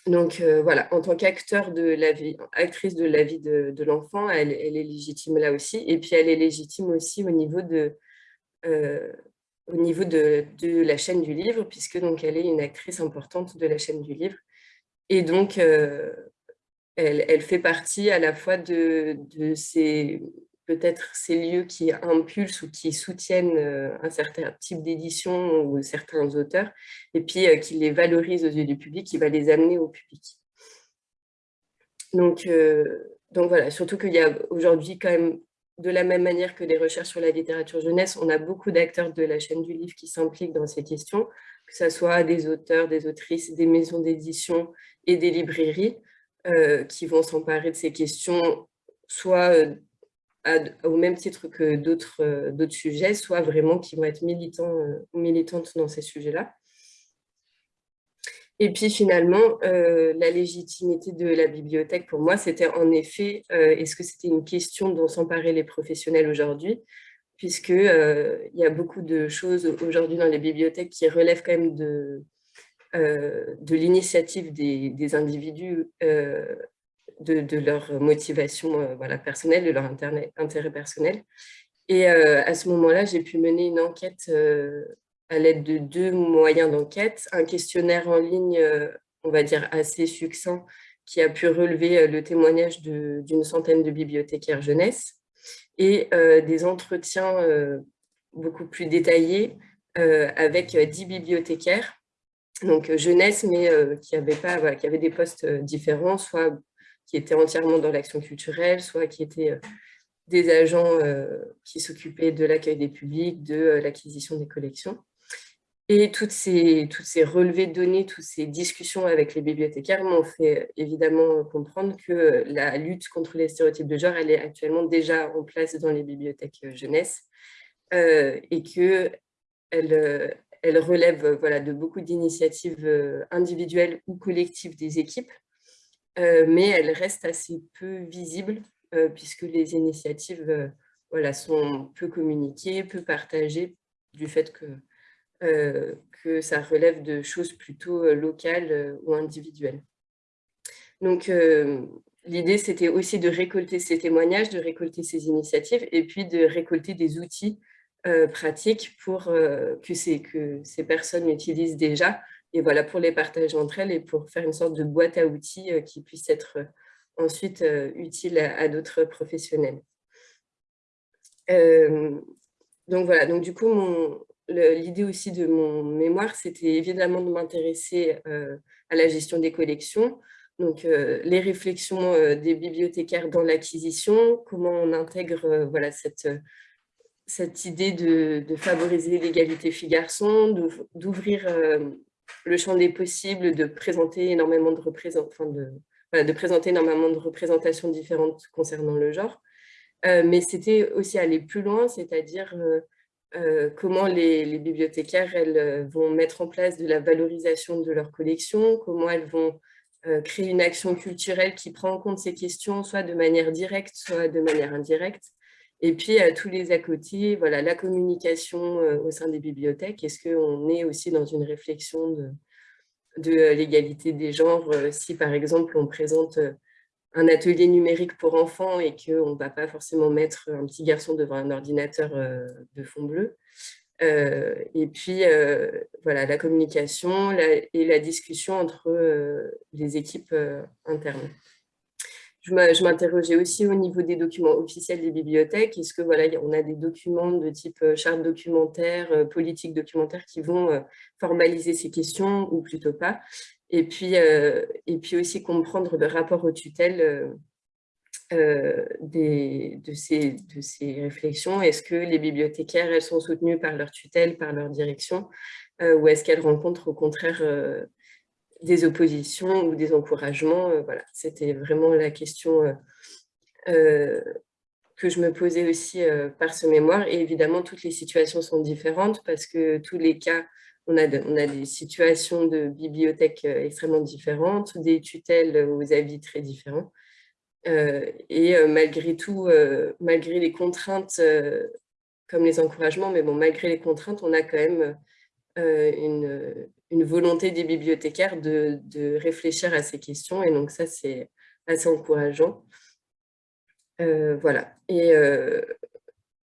Donc euh, voilà, en tant qu'acteur de la vie, actrice de la vie de, l'enfant, elle, est légitime là aussi. Et puis elle est légitime aussi au niveau de, au niveau de, la chaîne du livre, puisque donc elle est une actrice importante de la chaîne du livre. Et donc, elle, fait partie à la fois de, de ces peut-être ces lieux qui impulsent ou qui soutiennent euh, un certain type d'édition ou certains auteurs, et puis euh, qui les valorisent aux yeux du public, qui va les amener au public. Donc, euh, donc voilà, surtout qu'il y a aujourd'hui quand même, de la même manière que des recherches sur la littérature jeunesse, on a beaucoup d'acteurs de la chaîne du livre qui s'impliquent dans ces questions, que ce soit des auteurs, des autrices, des maisons d'édition et des librairies, qui vont s'emparer de ces questions, soit au même titre que euh, d'autres sujets, soit vraiment qui vont être militants euh, militantes dans ces sujets-là. Et puis finalement, euh, la légitimité de la bibliothèque, pour moi, c'était en effet, est-ce que c'était une question dont s'emparaient les professionnels aujourd'hui? Puisqu'il il y a beaucoup de choses aujourd'hui dans les bibliothèques qui relèvent quand même de, de l'initiative des, des, individus de, leur motivation euh, voilà, personnelle, de leur intérêt, personnel. Et euh, à ce moment-là, j'ai pu mener une enquête euh, à l'aide de deux moyens d'enquête. Un questionnaire en ligne, on va dire assez succinct, qui a pu relever le témoignage d'une centaine de bibliothécaires jeunesse et des entretiens beaucoup plus détaillés avec dix bibliothécaires, donc jeunesse, mais qui, avaient des postes différents, soit qui étaient entièrement dans l'action culturelle, soit qui étaient euh, des agents euh, qui s'occupaient de l'accueil des publics, de euh, l'acquisition des collections. Et toutes ces, toutes ces relevés de données, toutes ces discussions avec les bibliothécaires m'ont fait évidemment comprendre que la lutte contre les stéréotypes de genre, elle est actuellement déjà en place dans les bibliothèques jeunesse et qu'elle elle relève voilà, de beaucoup d'initiatives individuelles ou collectives des équipes euh, mais elle reste assez peu visible euh, puisque les initiatives euh, voilà, sont peu communiquées, peu partagées du fait que, que ça relève de choses plutôt locales ou individuelles. Donc, l'idée, c'était aussi de récolter ces témoignages, de récolter ces initiatives et puis de récolter des outils pratiques pour que, ces, que ces personnes utilisent déjà et voilà, pour les partager entre elles et pour faire une sorte de boîte à outils qui puisse être ensuite utile à, d'autres professionnels. donc voilà, donc du coup, l'idée aussi de mon mémoire, c'était évidemment de m'intéresser à la gestion des collections, donc les réflexions des bibliothécaires dans l'acquisition, comment on intègre voilà, cette, cette idée de, favoriser l'égalité filles-garçons, d'ouvrir le champ des possibles, de présenter énormément de représentations différentes concernant le genre. mais c'était aussi aller plus loin, c'est-à-dire comment les, bibliothécaires elles, vont mettre en place de la valorisation de leur collection, comment elles vont créer une action culturelle qui prend en compte ces questions, soit de manière directe, soit de manière indirecte. Et puis, à tous les à côté, voilà, la communication au sein des bibliothèques. Est-ce qu'on est aussi dans une réflexion de l'égalité des genres Si, par exemple, on présente un atelier numérique pour enfants et qu'on ne va pas forcément mettre un petit garçon devant un ordinateur de fond bleu. et puis, voilà, la communication et la discussion entre les équipes internes. Je m'interrogeais aussi au niveau des documents officiels des bibliothèques. Est-ce que voilà, on a des documents de type charte documentaire, politique documentaire qui vont formaliser ces questions ou plutôt pas? Et puis, et puis aussi comprendre le rapport aux tutelles des, de, ces, de ces réflexions. Est-ce que les bibliothécaires, elles sont soutenues par leur tutelle, par leur direction, ou est-ce qu'elles rencontrent au contraire des oppositions ou des encouragements Voilà, c'était vraiment la question que je me posais aussi par ce mémoire. Et évidemment, toutes les situations sont différentes parce que tous les cas, on a, a des situations de bibliothèques extrêmement différentes, des tutelles aux avis très différents. et malgré tout, malgré les contraintes, comme les encouragements, mais bon, malgré les contraintes, on a quand même une, volonté des bibliothécaires de, réfléchir à ces questions. Et donc ça, c'est assez encourageant. voilà. Et,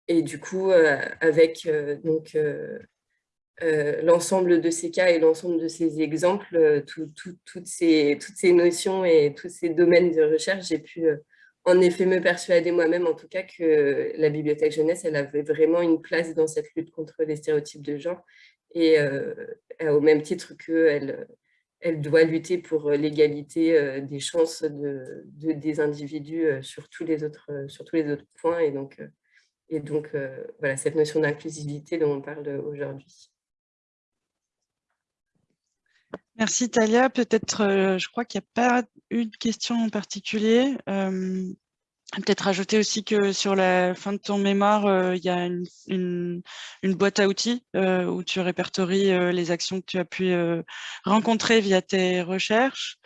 et du coup, avec donc l'ensemble de ces cas et l'ensemble de ces exemples, toutes, ces, toutes ces notions et tous ces domaines de recherche, j'ai pu en effet me persuader moi-même en tout cas que la bibliothèque jeunesse, elle avait vraiment une place dans cette lutte contre les stéréotypes de genre et au même titre qu'elle elle doit lutter pour l'égalité des chances de, des individus sur tous les autres, sur tous les autres points et donc, et donc voilà cette notion d'inclusivité dont on parle aujourd'hui. Merci Talia. Peut-être, je crois qu'il n'y a pas une question en particulier. Peut-être rajouter aussi que sur la fin de ton mémoire, euh, il y a une, boîte à outils euh, où tu répertories euh, les actions que tu as pu rencontrer via tes recherches.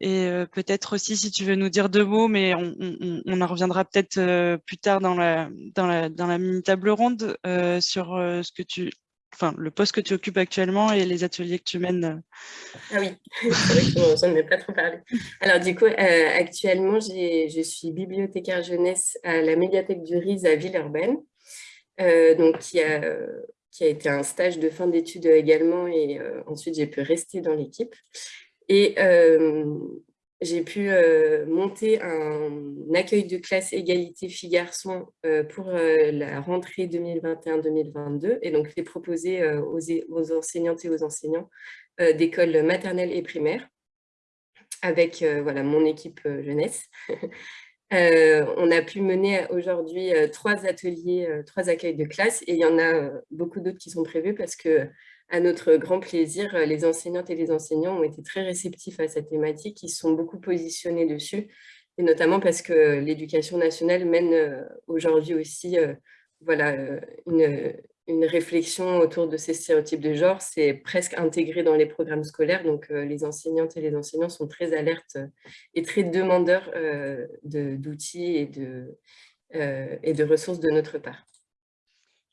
Et peut-être aussi, si tu veux nous dire deux mots, mais on, en reviendra peut-être plus tard dans la, dans la, dans la mini table ronde sur ce que tu, enfin, le poste que tu occupes actuellement et les ateliers que tu mènes Ah oui, c'est vrai pas trop parlé. Alors du coup, euh, actuellement, je suis bibliothécaire jeunesse à la médiathèque du RIS à Villeurbanne, euh, donc qui a, qui a été un stage de fin d'études également et euh, ensuite j'ai pu rester dans l'équipe. Et j'ai pu euh, monter un, accueil de classe égalité filles-garçons euh, pour euh, la rentrée 2021-2022 et donc les proposer aux, aux, enseignantes et aux enseignants d'école maternelle et primaire avec voilà, mon équipe jeunesse. on a pu mener aujourd'hui trois ateliers, trois accueils de classe et il y en a beaucoup d'autres qui sont prévus parce que à notre grand plaisir, euh, les enseignantes et les enseignants ont été très réceptifs à cette thématique, ils sont beaucoup positionnés dessus, et notamment parce que l'éducation nationale mène euh, aujourd'hui aussi euh, voilà, une, réflexion autour de ces stéréotypes de genre, c'est presque intégré dans les programmes scolaires, donc les enseignantes et les enseignants sont très alertes et très demandeurs d'outils et de ressources de notre part.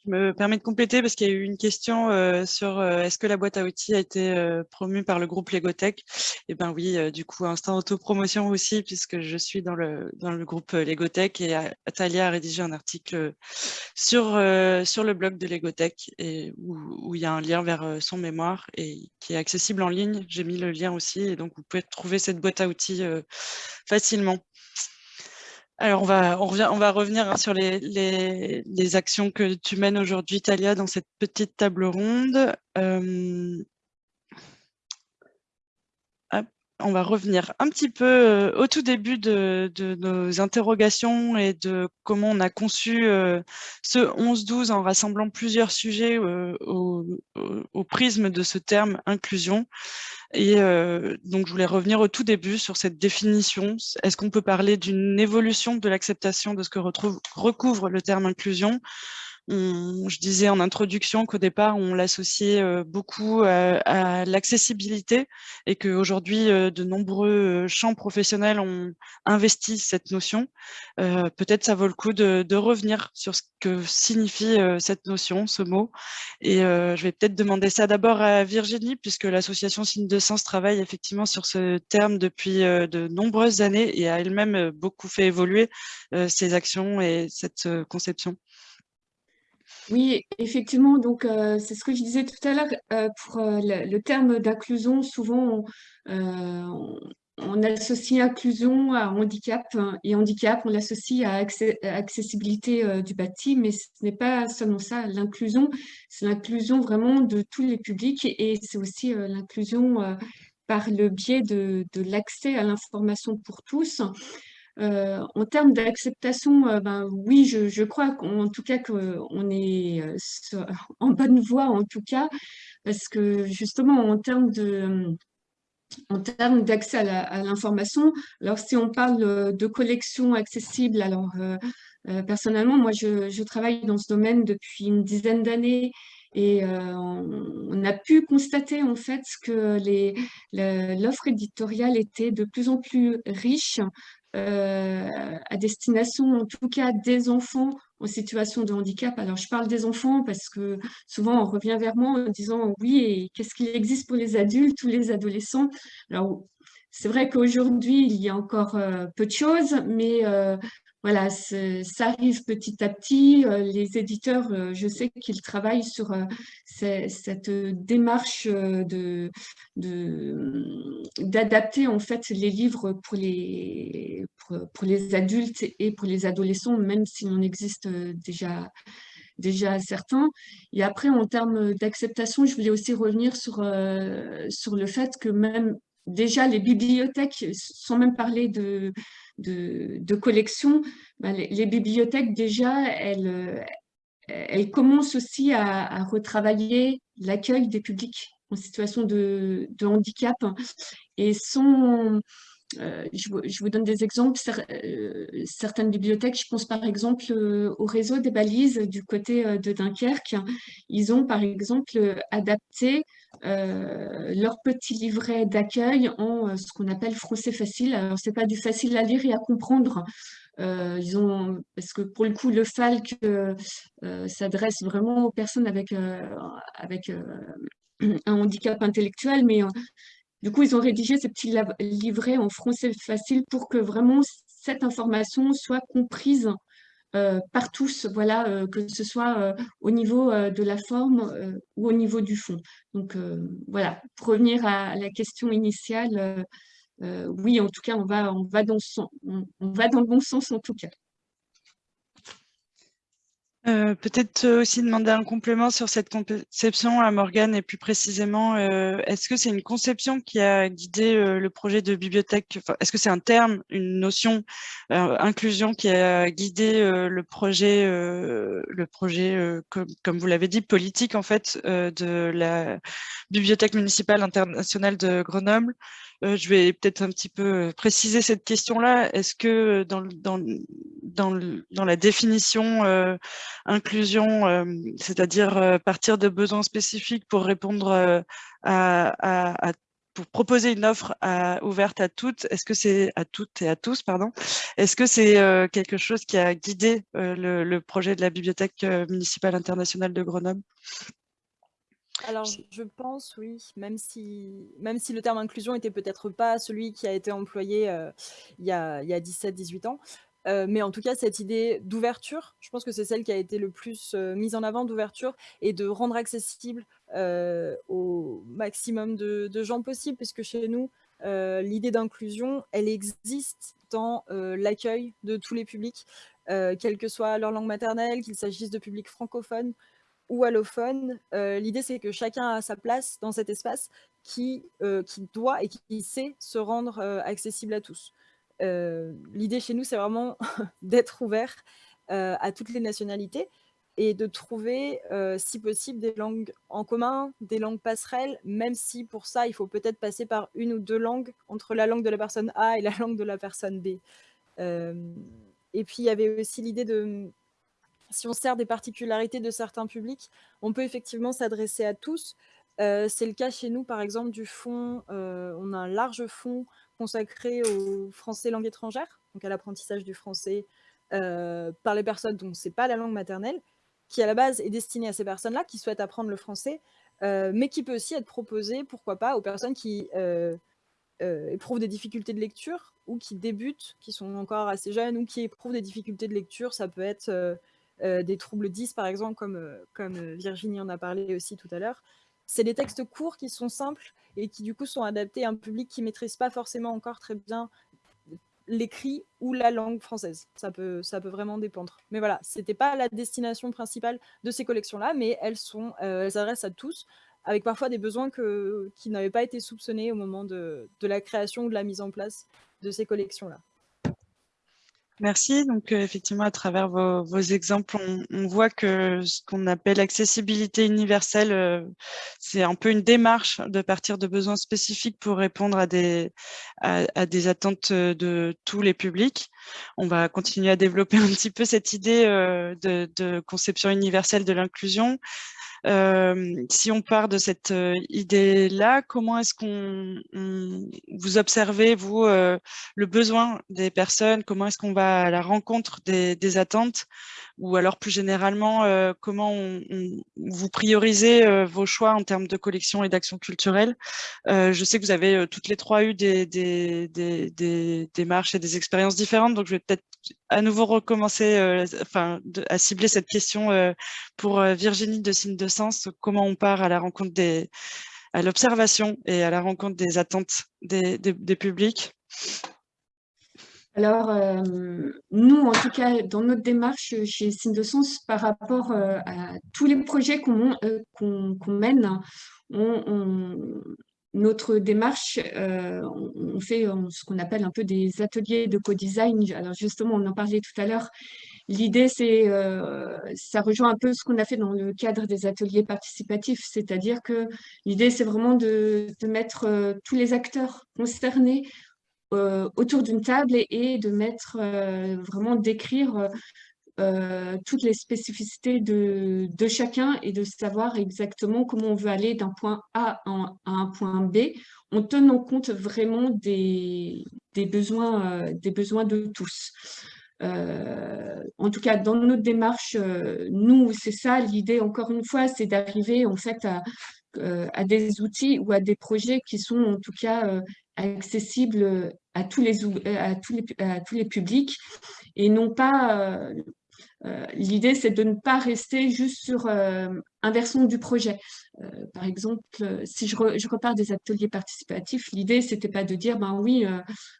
Je me permets de compléter parce qu'il y a eu une question euh, sur euh, est-ce que la boîte à outils a été euh, promue par le groupe Legotech Eh bien oui, du coup, instant autopromotion aussi, puisque je suis dans le, dans le groupe Legotech et Atalia a rédigé un article sur, sur le blog de Legotech où, il y a un lien vers son mémoire et qui est accessible en ligne. J'ai mis le lien aussi et donc vous pouvez trouver cette boîte à outils facilement. Alors, on va, on revient, on va revenir hein, sur les, les, actions que tu mènes aujourd'hui, Talia, dans cette petite table ronde. Euh, on va revenir un petit peu euh, au tout début de, nos interrogations et de comment on a conçu euh, ce 11-12 en rassemblant plusieurs sujets au, au, prisme de ce terme inclusion. Et euh, donc, je voulais revenir au tout début sur cette définition. Est-ce qu'on peut parler d'une évolution de l'acceptation de ce que recouvre le terme inclusion? Je disais en introduction qu'au départ, on l'associait euh, beaucoup à, l'accessibilité et qu'aujourd'hui, euh, de nombreux champs professionnels ont investi cette notion. Euh, peut-être ça vaut le coup de, revenir sur ce que signifie cette notion, ce mot. Et je vais peut-être demander ça d'abord à Virginie, puisque l'association Signe de Sens travaille effectivement sur ce terme depuis de nombreuses années et a elle-même beaucoup fait évoluer ses actions et cette conception. Oui, effectivement, donc euh, c'est ce que je disais tout à l'heure. Euh, pour euh, le, terme d'inclusion, souvent on, associe inclusion à handicap hein, et handicap, on l'associe à accessibilité du bâti, mais ce n'est pas seulement ça. L'inclusion, c'est l'inclusion vraiment de tous les publics et c'est aussi l'inclusion par le biais de l'accès à l'information pour tous. Euh, en termes d'acceptation, euh, ben, oui, je, crois qu'en tout cas qu'on est euh, en bonne voie, en tout cas, parce que justement, en termes de en termes d'accès à l'information, alors si on parle de collection accessible, alors personnellement, moi je, travaille dans ce domaine depuis une dizaine d'années et on, a pu constater en fait que l'offre éditoriale était de plus en plus riche euh, à destination en tout cas des enfants en situation de handicap. Alors je parle des enfants parce que souvent on revient vers moi en disant oui et qu'est-ce qu'il existe pour les adultes ou les adolescents? Alors c'est vrai qu'aujourd'hui il y a encore euh, peu de choses mais euh, voilà, ça arrive petit à petit. Euh, les éditeurs, euh, je sais qu'ils travaillent sur euh, cette démarche de d'adapter en fait les livres pour les pour, les adultes et pour les adolescents, même s'il en existe déjà déjà certains. Et après, en termes d'acceptation, je voulais aussi revenir sur, sur le fait que même déjà les bibliothèques, sans même parler de, de, collections, ben, les, bibliothèques, déjà, elles, euh, elles commencent aussi à, retravailler l'accueil des publics en situation de, handicap. Et sont, euh, je, vous, donne des exemples. Euh, certaines bibliothèques, je pense par exemple au réseau des balises du côté de Dunkerque, ils ont par exemple adapté euh, leur petit livret d'accueil en euh, ce qu'on appelle français facile. Alors, ce n'est pas du facile à lire et à comprendre. Euh, ils ont, parce que pour le coup, le FALC s'adresse vraiment aux personnes avec, avec un handicap intellectuel, mais du coup, ils ont rédigé ces petits livrets en français facile pour que vraiment cette information soit comprise euh, par tous, voilà, euh, que ce soit euh, au niveau de la forme ou au niveau du fond. Donc voilà, pour revenir à la question initiale, oui, en tout cas, on va, on va dans le bon sens en tout cas. Euh, peut-être aussi demander un complément sur cette conception à Morgane et plus précisément, euh, est-ce que c'est une conception qui a guidé euh, le projet de bibliothèque? Est-ce que c'est un terme, une notion, inclusion qui a guidé le projet, le projet comme, vous l'avez dit, politique en fait de la Bibliothèque municipale internationale de Grenoble? Euh, je vais peut-être un petit peu euh, préciser cette question-là. Est-ce que dans, dans, dans, dans, la définition euh, inclusion, c'est-à-dire partir de besoins spécifiques pour répondre à, à, pour proposer une offre ouverte à toutes, est-ce que c'est à toutes et à tous, pardon, est-ce que c'est quelque chose qui a guidé le, projet de la Bibliothèque municipale internationale de Grenoble? Alors, je pense, oui, même si, même si le terme inclusion était peut-être pas celui qui a été employé il y a, a 17-18 ans, mais en tout cas, cette idée d'ouverture, je pense que c'est celle qui a été le plus mise en avant d'ouverture et de rendre accessible au maximum de, gens possible, puisque chez nous, l'idée d'inclusion, elle existe dans l'accueil de tous les publics, quelle que soit leur langue maternelle, qu'il s'agisse de publics francophones ou allophones. l'idée, c'est que chacun a sa place dans cet espace qui, qui doit et qui sait se rendre accessible à tous. L'idée chez nous, c'est vraiment d'être ouvert à toutes les nationalités et de trouver, si possible, des langues en commun, des langues passerelles, même si pour ça, il faut peut-être passer par une ou deux langues entre la langue de la personne A et la langue de la personne B. et puis, il y avait aussi l'idée de, si on sert des particularités de certains publics, on peut effectivement s'adresser à tous. C'est le cas chez nous, par exemple, du fonds, on a un large fonds consacré au français langue étrangère, donc à l'apprentissage du français par les personnes dont ce n'est pas la langue maternelle, qui à la base est destiné à ces personnes-là qui souhaitent apprendre le français, euh, mais qui peut aussi être proposé, pourquoi pas, aux personnes qui euh, euh, éprouvent des difficultés de lecture ou qui débutent, qui sont encore assez jeunes ou qui éprouvent des difficultés de lecture. Ça peut être des troubles 10, par exemple, comme Virginie en a parlé aussi tout à l'heure. C'est des textes courts qui sont simples et qui du coup sont adaptés à un public qui ne maîtrise pas forcément encore très bien l'écrit ou la langue française. Ça peut, vraiment dépendre. Mais voilà, ce n'était pas la destination principale de ces collections-là, mais elles, sont, euh, elles s'adressent à tous, avec parfois des besoins qui n'avaient pas été soupçonnés au moment de, de la création ou de la mise en place de ces collections-là. Merci. Donc, euh, effectivement, à travers vos, exemples, on, voit que ce qu'on appelle accessibilité universelle, euh, c'est un peu une démarche de partir de besoins spécifiques pour répondre à des, à, des attentes de tous les publics. On va continuer à développer un petit peu cette idée euh, de, de conception universelle de l'inclusion si on part de cette idée-là, comment est-ce qu'on vous observez, vous, le besoin des personnes? Comment est-ce qu'on va à la rencontre des, attentes? Ou alors, plus généralement, comment vous priorisez vos choix en termes de collection et d'action culturelle Je sais que vous avez toutes les trois eu des, des démarches et des expériences différentes, donc je vais peut-être à nouveau recommencer euh, enfin, à cibler cette question euh, pour euh, Virginie de Signe de Sens, comment on part à la rencontre des, à l'observation et à la rencontre des attentes des, des, publics? Alors, nous, en tout cas, dans notre démarche chez Signe de Sens, par rapport à tous les projets qu'on mène, on, notre démarche, euh, on fait ce qu'on appelle un peu des ateliers de co-design. Alors justement, on en parlait tout à l'heure. L'idée, c'est, euh, ça rejoint un peu ce qu'on a fait dans le cadre des ateliers participatifs, c'est-à-dire que l'idée, c'est vraiment de, mettre euh, tous les acteurs concernés autour d'une table et, de mettre, vraiment d'écrire euh, toutes les spécificités de, chacun et de savoir exactement comment on veut aller d'un point A à un point B en tenant compte vraiment des, besoins, euh, des besoins de tous. Euh, en tout cas, dans notre démarche, nous, c'est ça l'idée, encore une fois, c'est d'arriver en fait à, à, des outils ou à des projets qui sont en tout cas accessibles à tous les, à tous les, à tous les publics et non pas l'idée, c'est de ne pas rester juste sur euh, un versant du projet. Euh, par exemple, si je, repars des ateliers participatifs, l'idée, c'était pas de dire, ben oui,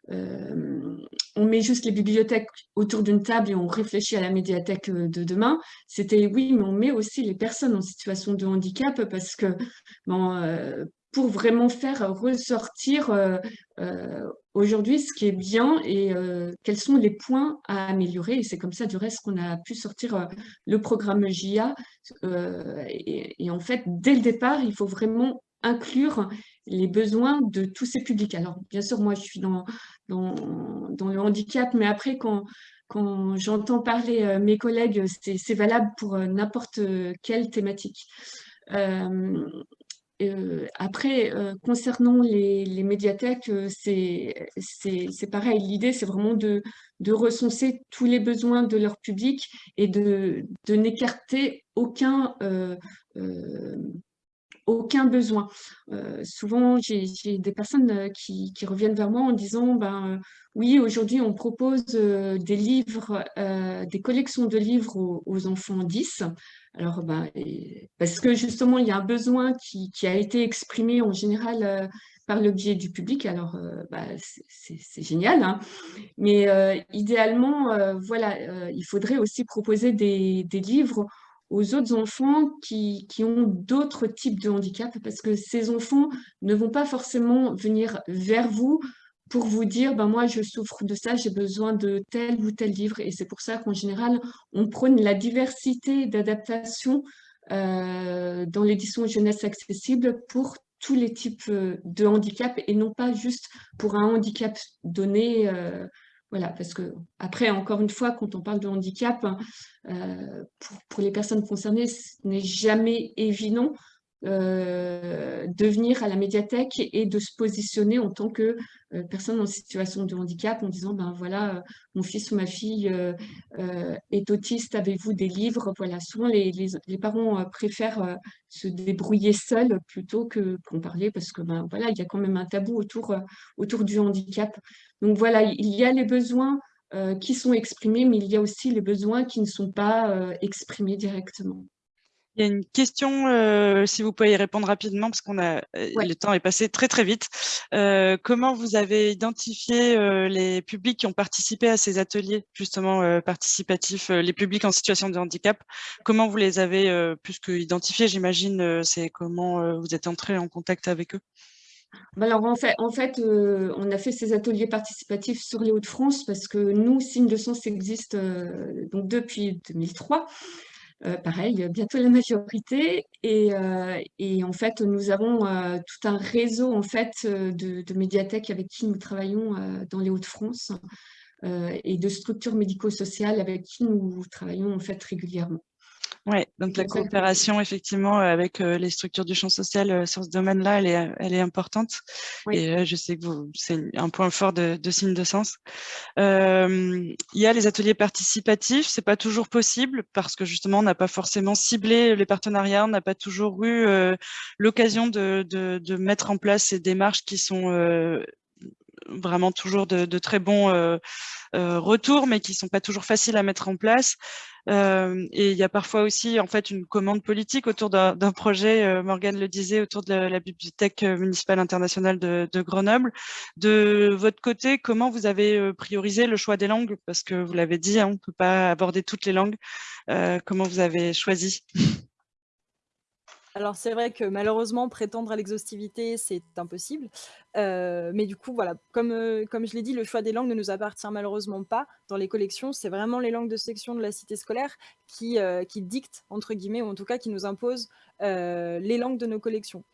on met juste les bibliothèques autour d'une table et on réfléchit à la médiathèque de demain. C'était, oui, mais on met aussi les personnes en situation de handicap parce que bon, pour vraiment faire ressortir euh, euh, aujourd'hui ce qui est bien et euh, quels sont les points à améliorer. Et c'est comme ça, du reste, qu'on a pu sortir le programme JIA. Et, en fait, dès le départ, il faut vraiment inclure les besoins de tous ces publics. Alors, bien sûr, moi, je suis dans, le handicap, mais après, quand j'entends parler mes collègues, c'est valable pour n'importe quelle thématique. Après, concernant les, médiathèques, c'est pareil. L'idée, c'est vraiment de, de, recenser tous les besoins de leur public et de, de n'écarter aucun, aucun besoin. Euh, souvent, j'ai des personnes euh, qui, reviennent vers moi en disant ben, oui, aujourd'hui, on propose euh, des livres, des collections de livres aux, enfants 10. Alors, ben, parce que justement, il y a un besoin qui, a été exprimé en général par le biais du public. Alors, ben, c'est génial. Hein. Mais idéalement, voilà, il faudrait aussi proposer des livres aux autres enfants qui, ont d'autres types de handicap parce que ces enfants ne vont pas forcément venir vers vous pour vous dire ben moi je souffre de ça, j'ai besoin de tel ou tel livre. Et c'est pour ça qu'en général on prône la diversité d'adaptation euh, dans l'édition jeunesse accessible pour tous les types euh, de handicap et non pas juste pour un handicap donné euh, voilà, parce que après, encore une fois, quand on parle de handicap, euh, pour, les personnes concernées, ce n'est jamais évident euh, de venir à la médiathèque et de se positionner en tant que euh, personne en situation de handicap en disant ben voilà mon fils ou ma fille est autiste avez-vous des livres? Voilà souvent les, parents préfèrent se débrouiller seuls plutôt que qu'en parler parce que ben voilà il y a quand même un tabou autour autour du handicap. Donc voilà il y a les besoins qui sont exprimés mais il y a aussi les besoins qui ne sont pas exprimés directement il y a une question, euh, si vous pouvez y répondre rapidement, parce qu'on a euh, le temps est passé très très vite. Euh, comment vous avez identifié les publics qui ont participé à ces ateliers justement participatifs, les publics en situation de handicap? Comment vous les avez plus que identifiés J'imagine, c'est comment vous êtes entré en contact avec eux? Bah alors en fait, en fait on a fait ces ateliers participatifs sur les Hauts-de-France parce que nous, Signe de Sens existe donc depuis 2003 euh, pareil, bientôt la majorité. Et, euh, et, en fait, nous avons euh, tout un réseau en fait, de, de, médiathèques avec qui nous travaillons dans les Hauts-de-France et de structures médico-sociales avec qui nous travaillons en fait régulièrement. Oui, donc la coopération effectivement avec les structures du champ social sur ce domaine-là, elle est, elle est importante. Et je sais que c'est un point fort de, de signe de sens. il y a les ateliers participatifs, c'est pas toujours possible parce que justement on n'a pas forcément ciblé les partenariats, on n'a pas toujours eu l'occasion de, de, de, mettre en place ces démarches qui sont vraiment toujours de, très bons euh, euh, retours, mais qui sont pas toujours faciles à mettre en place. Euh, et il y a parfois aussi en fait une commande politique autour d'un projet, Morgane le disait, autour de la, bibliothèque municipale internationale de, de, Grenoble. De votre côté, comment vous avez priorisé le choix des langues? Parce que vous l'avez dit, hein, on ne peut pas aborder toutes les langues. comment vous avez choisi? alors c'est vrai que malheureusement, prétendre à l'exhaustivité, c'est impossible. Euh, mais du coup, voilà, comme, euh, comme je l'ai dit, le choix des langues ne nous appartient malheureusement pas dans les collections. C'est vraiment les langues de section de la cité scolaire qui, euh, dictent, entre guillemets, ou en tout cas qui nous imposent les langues de nos collections.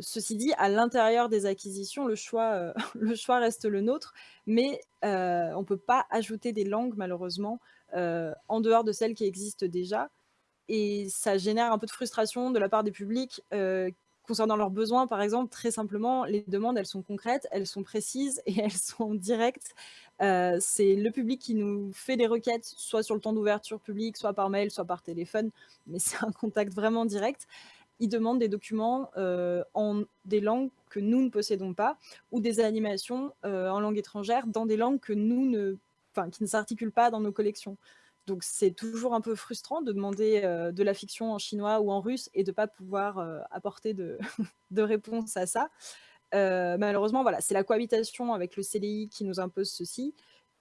ceci dit, à l'intérieur des acquisitions, le choix, le choix reste le nôtre, mais on ne peut pas ajouter des langues, malheureusement, en dehors de celles qui existent déjà et ça génère un peu de frustration de la part des publics euh, concernant leurs besoins, par exemple, très simplement, les demandes, elles sont concrètes, elles sont précises et elles sont directes. Euh, c'est le public qui nous fait des requêtes, soit sur le temps d'ouverture public, soit par mail, soit par téléphone, mais c'est un contact vraiment direct. Ils demandent des documents euh, en des langues que nous ne possédons pas, ou des animations en langue étrangère dans des langues que nous ne, qui ne s'articulent pas dans nos collections. Donc c'est toujours un peu frustrant de demander de la fiction en chinois ou en russe et de ne pas pouvoir apporter de, de, réponse à ça. malheureusement, voilà, c'est la cohabitation avec le CDI qui nous impose ceci.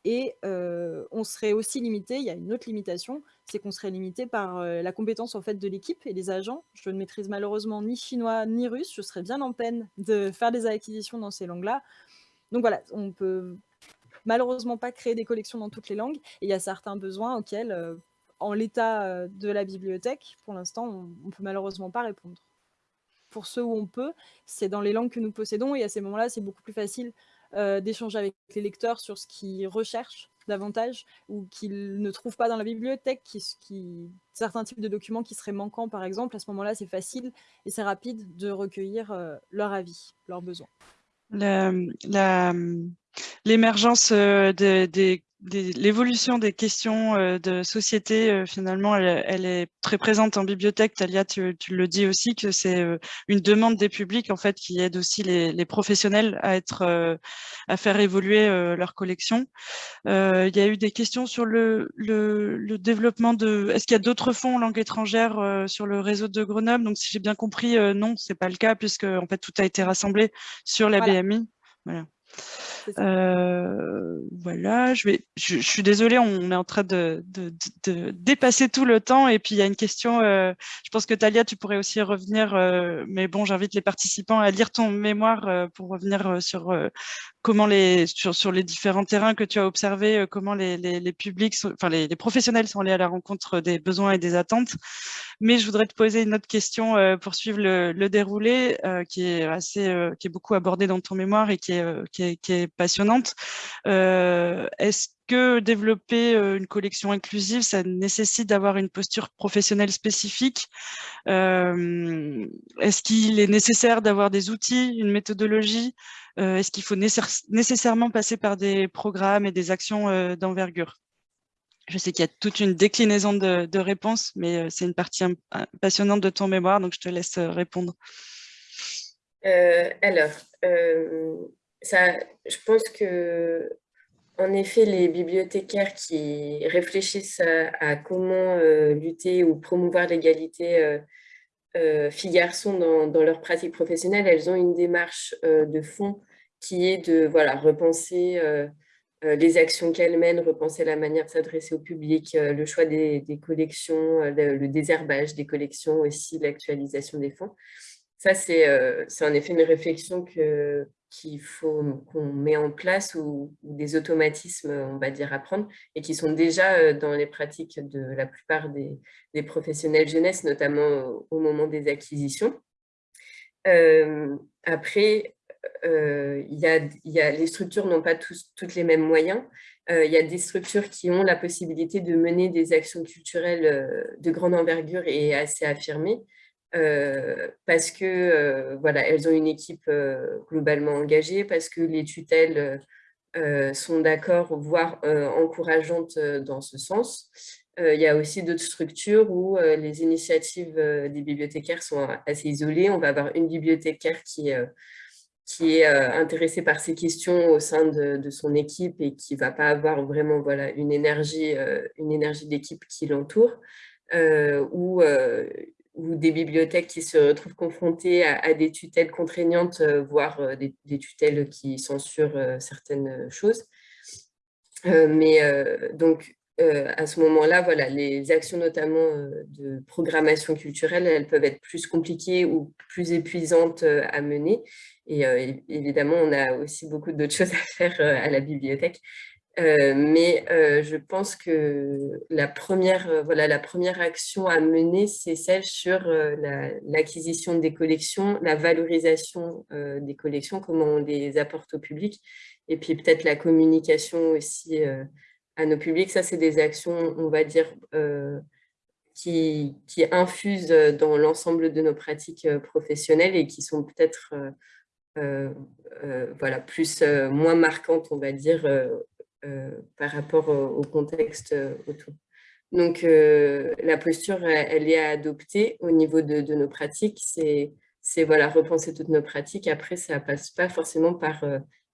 Et on serait aussi limité, il y a une autre limitation, c'est qu'on serait limité par la compétence en fait de l'équipe et des agents. Je ne maîtrise malheureusement ni chinois ni russe, je serais bien en peine de faire des acquisitions dans ces langues-là. Donc voilà, on peut malheureusement pas créer des collections dans toutes les langues. Et il y a certains besoins auxquels, euh, en l'état euh, de la bibliothèque, pour l'instant, on ne peut malheureusement pas répondre. Pour ceux où on peut, c'est dans les langues que nous possédons, et à ces moments-là, c'est beaucoup plus facile euh, d'échanger avec les lecteurs sur ce qu'ils recherchent davantage ou qu'ils ne trouvent pas dans la bibliothèque, qui, certains types de documents qui seraient manquants par exemple, à ce moment-là c'est facile et c'est rapide de recueillir leur avis, leurs besoins. L'émergence des l'évolution des questions euh, de société, euh, finalement, elle, est très présente en bibliothèque. Talia, tu, le dis aussi, que c'est euh, une demande des publics, en fait, qui aide aussi les, professionnels à être, à faire évoluer leur collection. il y a eu des questions sur le, le, développement de... Est-ce qu'il y a d'autres fonds en langue étrangère sur le réseau de Grenoble? Donc, si j'ai bien compris, non, c'est pas le cas, puisque en fait, tout a été rassemblé sur la BMI. Voilà. Euh, voilà, je, vais, je, suis désolée, on est en train de, dépasser tout le temps. Et puis, il y a une question, euh, je pense que Talia, tu pourrais aussi revenir, euh, mais bon, j'invite les participants à lire ton mémoire pour revenir sur comment les, sur, sur, les différents terrains que tu as observés, comment les, les, publics, enfin les, professionnels sont allés à la rencontre des besoins et des attentes. Mais je voudrais te poser une autre question pour suivre le, le déroulé, qui est assez, qui est beaucoup abordé dans ton mémoire et qui est, qui est, qui est passionnante. Euh, est-ce que développer euh, une collection inclusive, ça nécessite d'avoir une posture professionnelle spécifique? Euh, Est-ce qu'il est nécessaire d'avoir des outils, une méthodologie? Est-ce qu'il faut nécessairement passer par des programmes et des actions d'envergure? Je sais qu'il y a toute une déclinaison de, réponses, mais c'est une partie passionnante de ton mémoire, donc je te laisse répondre. alors, je pense que, en effet, les bibliothécaires qui réfléchissent à, comment euh, lutter ou promouvoir l'égalité euh, euh, filles-garçons dans, leur pratique professionnelle, elles ont une démarche de fond qui est de voilà, repenser les actions qu'elles mènent, repenser la manière de s'adresser au public, le choix des collections, le, désherbage des collections aussi, l'actualisation des fonds. Ça, c'est en effet une réflexion qu'il faut qu'on met en place ou, des automatismes, on va dire, à prendre et qui sont déjà euh, dans les pratiques de la plupart des, professionnels jeunesse, notamment au moment des acquisitions. Euh, après, euh, les structures n'ont pas toutes les mêmes moyens. Euh, il y a des structures qui ont la possibilité de mener des actions culturelles de grande envergure et assez affirmées. Euh, parce que euh, voilà, elles ont une équipe euh, globalement engagée, parce que les tutelles sont d'accord, voire encourageantes dans ce sens. il y a aussi d'autres structures où les initiatives des bibliothécaires sont assez isolées. On va avoir une bibliothécaire qui, qui est intéressée par ces questions au sein de, son équipe et qui ne va pas avoir vraiment voilà, une énergie, une énergie d'équipe qui l'entoure. ou ou des bibliothèques qui se retrouvent confrontées à, des tutelles contraignantes, euh, voire euh, des, tutelles qui censurent euh, certaines choses. mais donc, à ce moment-là, voilà, les actions notamment de programmation culturelle, elles peuvent être plus compliquées ou plus épuisantes à mener. Et évidemment, on a aussi beaucoup d'autres choses à faire à la bibliothèque. Euh, mais euh, je pense que la première, euh, voilà, la première action à mener, c'est celle sur l'acquisition des collections, la valorisation des collections, comment on les apporte au public, et puis peut-être la communication aussi à nos publics. Ça, c'est des actions, on va dire, qui, infusent dans l'ensemble de nos pratiques professionnelles et qui sont peut-être voilà, plus, moins marquantes, on va dire, par rapport au, contexte euh, autour. Donc, euh, la posture, elle, est à adopter au niveau de, nos pratiques. C'est voilà, repenser toutes nos pratiques. Après, ça ne passe pas forcément par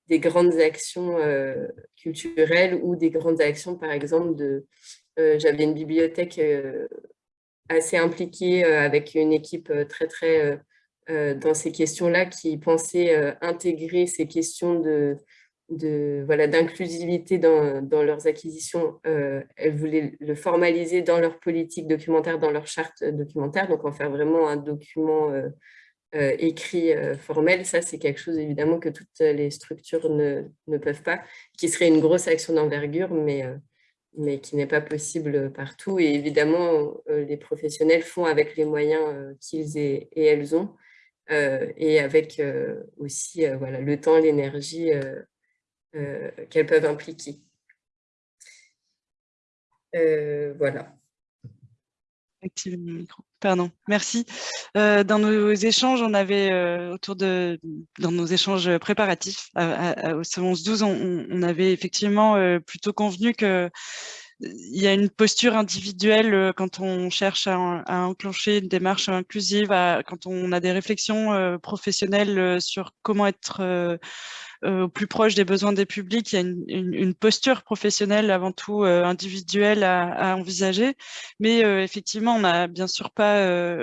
des grandes actions culturelles ou des grandes actions, par exemple, de... J'avais une bibliothèque assez impliquée avec une équipe très, très dans ces questions-là qui pensait intégrer ces questions de de voilà d'inclusivité dans, dans, leurs acquisitions, euh, elles voulaient le formaliser dans leur politique documentaire, dans leur charte documentaire, donc en faire vraiment un document euh, euh, écrit formel. Ça, c'est quelque chose évidemment que toutes les structures ne, ne peuvent pas, qui serait une grosse action d'envergure, mais, mais qui n'est pas possible partout. Et évidemment, les professionnels font avec les moyens qu'ils et, et, elles ont, et avec aussi voilà, le temps, l'énergie euh, qu'elles peuvent impliquer. voilà. Pardon, merci. dans nos échanges, on avait autour de, dans nos échanges préparatifs au 11-12, on, avait effectivement plutôt convenu que il y a une posture individuelle quand on cherche à, enclencher une démarche inclusive, quand on a des réflexions professionnelles sur comment être euh, au plus proche des besoins des publics, il y a une, une, posture professionnelle avant tout euh, individuelle à, à, envisager. Mais euh, effectivement, on a bien sûr pas,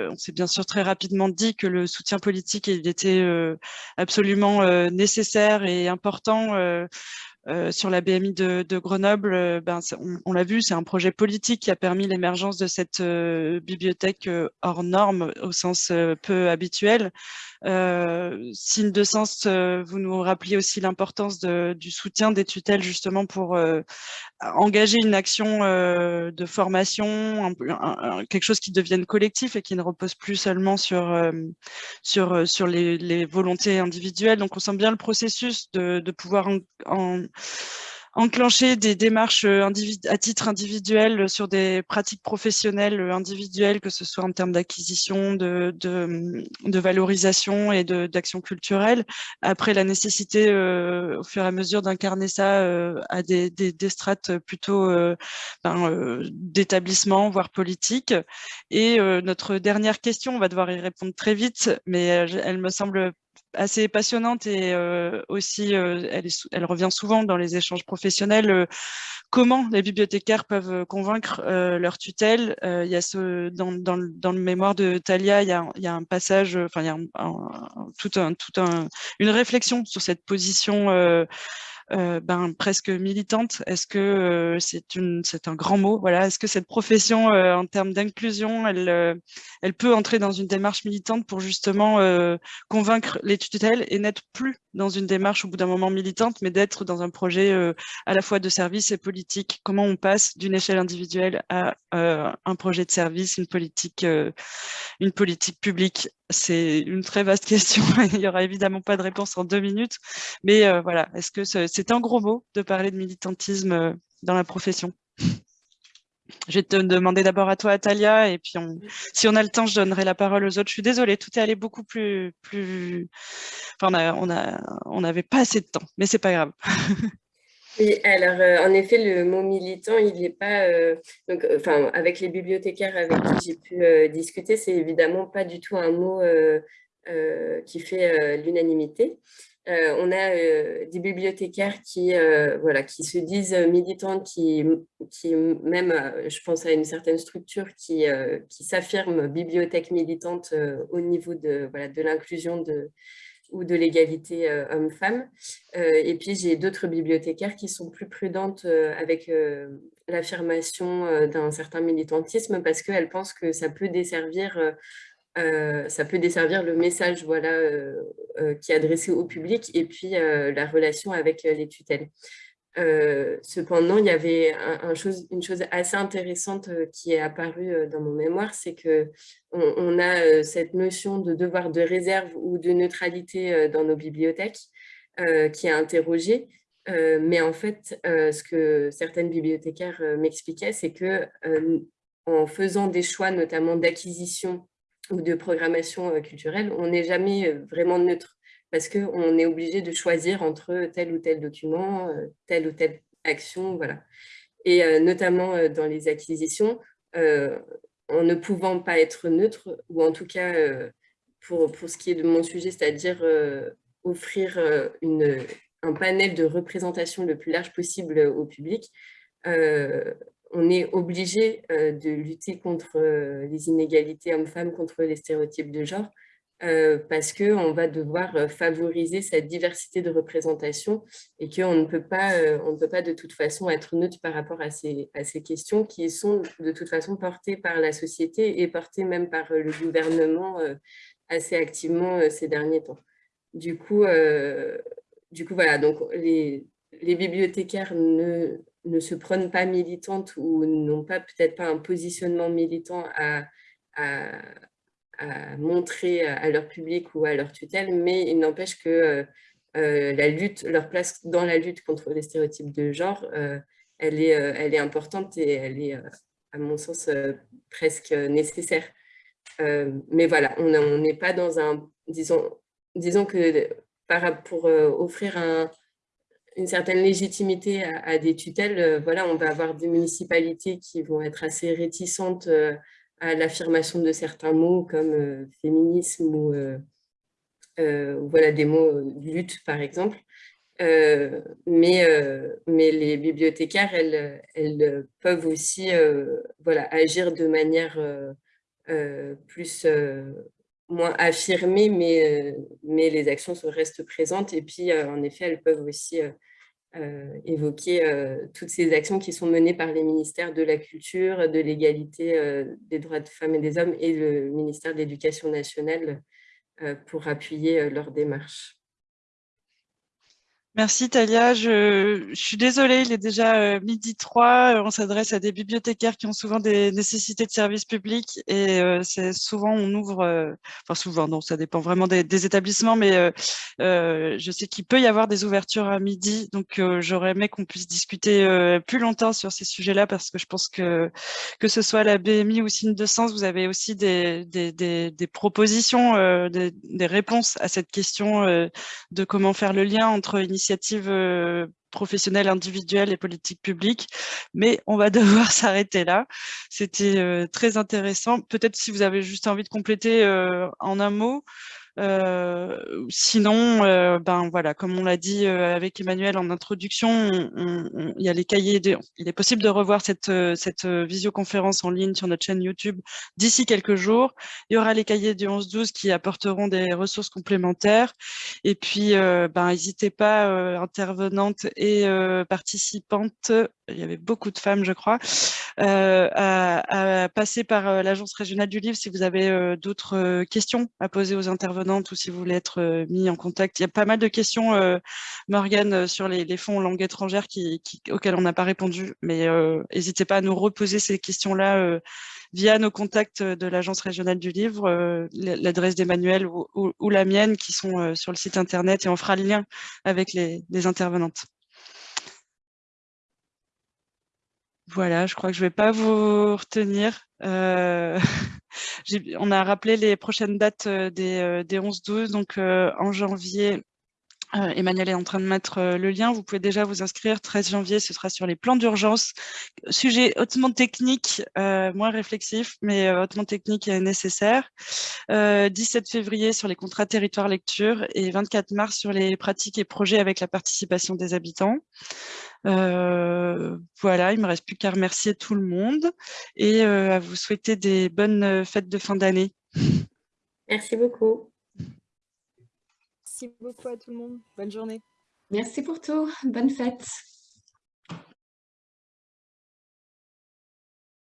on s'est bien sûr très rapidement dit que le soutien politique il était absolument nécessaire et important euh, sur la BMI de, de Grenoble, euh, ben, on, l'a vu, c'est un projet politique qui a permis l'émergence de cette euh, bibliothèque hors norme au sens peu habituel. Signe de sens, vous nous rappeliez aussi l'importance du soutien des tutelles justement pour engager une action de formation, quelque chose qui devienne collectif et qui ne repose plus seulement sur, sur, sur les, les, volontés individuelles. Donc on sent bien le processus de, de pouvoir en enclencher des démarches euh, à titre individuel sur des pratiques professionnelles euh, individuelles, que ce soit en termes d'acquisition, de, de, valorisation et d'action culturelle. Après, la nécessité, euh, au fur et à mesure, d'incarner ça à des, des, strates plutôt ben, d'établissement, voire politique. Et notre dernière question, on va devoir y répondre très vite, mais elle me semble assez passionnante et euh, aussi, euh, elle, revient souvent dans les échanges professionnels, euh, comment les bibliothécaires peuvent convaincre leur tutelle. il y a ce, dans, dans, le mémoire de Talia, il y a, un passage, enfin il y a un, tout un, tout un, une réflexion sur cette position ben, presque militante. Est-ce que euh, c'est un grand mot? Voilà. Est-ce que cette profession, euh, en termes d'inclusion, elle, elle peut entrer dans une démarche militante pour justement convaincre les tutelles et n'être plus dans une démarche au bout d'un moment militante, mais d'être dans un projet à la fois de service et politique Comment on passe d'une échelle individuelle à un projet de service, une politique, une politique publique? C'est une très vaste question. Il n'y aura évidemment pas de réponse en deux minutes. Mais euh, voilà, est-ce que c'est un gros mot de parler de militantisme euh, dans la profession? Je vais te demander d'abord à toi, Atalia, et puis si on a le temps, je donnerai la parole aux autres. Je suis désolée, tout est allé beaucoup plus... plus... Enfin, on n'avait on a, on pas assez de temps, mais c'est pas grave. Oui, alors euh, en effet, le mot militant, il n'est pas, euh, donc, euh, enfin, avec les bibliothécaires avec qui j'ai pu discuter, c'est évidemment pas du tout un mot qui fait l'unanimité. On a des bibliothécaires qui, voilà, qui se disent militants, qui, qui même, je pense à une certaine structure qui, qui s'affirme bibliothèque militante au niveau de, voilà, de l'inclusion ou de l'égalité euh, homme-femme. Euh, et puis, j'ai d'autres bibliothécaires qui sont plus prudentes euh, avec l'affirmation d'un certain militantisme parce qu'elles pensent que ça peut desservir ça peut desservir le message voilà, qui est adressé au public et puis la relation avec les tutelles. Euh, cependant, il y avait une chose assez intéressante euh, qui est apparue euh, dans mon mémoire, c'est que on, a cette notion de devoir de réserve ou de neutralité dans nos bibliothèques qui est interrogée. mais en fait, ce que certaines bibliothécaires m'expliquaient, c'est que en faisant des choix, notamment d'acquisition ou de programmation culturelle, on n'est jamais vraiment neutre parce qu'on est obligé de choisir entre tel ou tel document, euh, telle ou telle action, voilà. Et euh, notamment euh, dans les acquisitions, en ne pouvant pas être neutre, ou en tout cas, pour, pour ce qui est de mon sujet, c'est-à-dire offrir une, un panel de représentation le plus large possible au public, on est obligé de lutter contre les inégalités hommes-femmes, contre les stéréotypes de genre, euh, parce qu'on va devoir euh, favoriser cette diversité de représentation et qu'on ne, peut pas, euh, on ne peut pas de toute façon être neutre par rapport à ces, à ces questions qui sont de toute façon portées par la société et portées même par le gouvernement assez activement ces derniers temps. Du coup, du coup voilà, donc les bibliothécaires ne, ne se prennent pas militantes ou n'ont pas peut-être pas un positionnement militant à, montrer à leur public ou à leur tutelle, mais il n'empêche que euh, euh, la lutte, leur place dans la lutte contre les stéréotypes de genre euh, elle est, elle est importante et elle est, à mon sens, presque nécessaire. mais voilà, on n'est pas dans un, disons, disons que pour offrir un, une certaine légitimité à, des tutelles, voilà, on va avoir des municipalités qui vont être assez réticentes à l'affirmation de certains mots comme féminisme ou voilà, des mots lutte, par exemple. Euh, mais, euh, les bibliothécaires, elles, peuvent aussi euh, agir de manière plus, moins affirmée, mais, mais les actions restent présentes. Et puis, en effet, elles peuvent aussi évoquer toutes ces actions qui sont menées par les ministères de la Culture, de l'égalité des droits de femmes et des hommes et le ministère de l'Éducation nationale pour appuyer leur démarche. Merci Talia. Je, suis désolée, il est déjà euh, midi 3. On s'adresse à des bibliothécaires qui ont souvent des nécessités de services publics et euh, c'est souvent on ouvre, euh, enfin souvent, non, ça dépend vraiment des, établissements, mais je sais qu'il peut y avoir des ouvertures à midi, donc j'aurais aimé qu'on puisse discuter plus longtemps sur ces sujets-là parce que je pense que que ce soit la BMI ou Signe de Sens, vous avez aussi des, des, des propositions, des, réponses à cette question de comment faire le lien entre initiatives initiatives euh, professionnelles individuelles et politiques publiques, mais on va devoir s'arrêter là. C'était euh, très intéressant. Peut-être si vous avez juste envie de compléter euh, en un mot, sinon, euh, ben voilà, comme on l'a dit euh, avec Emmanuel en introduction, il y a les cahiers. il est possible de revoir cette, cette visioconférence en ligne sur notre chaîne YouTube d'ici quelques jours. Il y aura les cahiers du 11-12 qui apporteront des ressources complémentaires. Et puis, ben n'hésitez pas, intervenantes et participantes, il y avait beaucoup de femmes, je crois, à, passer par l'Agence régionale du livre si vous avez d'autres questions à poser aux intervenants ou si vous voulez être euh, mis en contact. Il y a pas mal de questions, euh, Morgane, euh, sur les, fonds en langue étrangère qui, auxquelles on n'a pas répondu, mais n'hésitez pas à nous reposer ces questions-là via nos contacts de l'Agence régionale du livre, l'adresse d'Emmanuel ou, la mienne qui sont sur le site internet et on fera le lien avec les, intervenantes. Voilà, je crois que je ne vais pas vous retenir. on a rappelé les prochaines dates euh, des, 11-12, euh, donc euh, en janvier, Emmanuel est en train de mettre le lien. Vous pouvez déjà vous inscrire. 13 janvier, ce sera sur les plans d'urgence. Sujet hautement technique, moins réflexif, mais hautement technique et nécessaire. 17 février sur les contrats territoire lecture et 24 mars sur les pratiques et projets avec la participation des habitants. Euh, voilà, il me reste plus qu'à remercier tout le monde et euh, à vous souhaiter des bonnes euh, fêtes de fin d'année. Merci beaucoup. Merci beaucoup à tout le monde. Bonne journée. Merci pour tout. Bonne fête.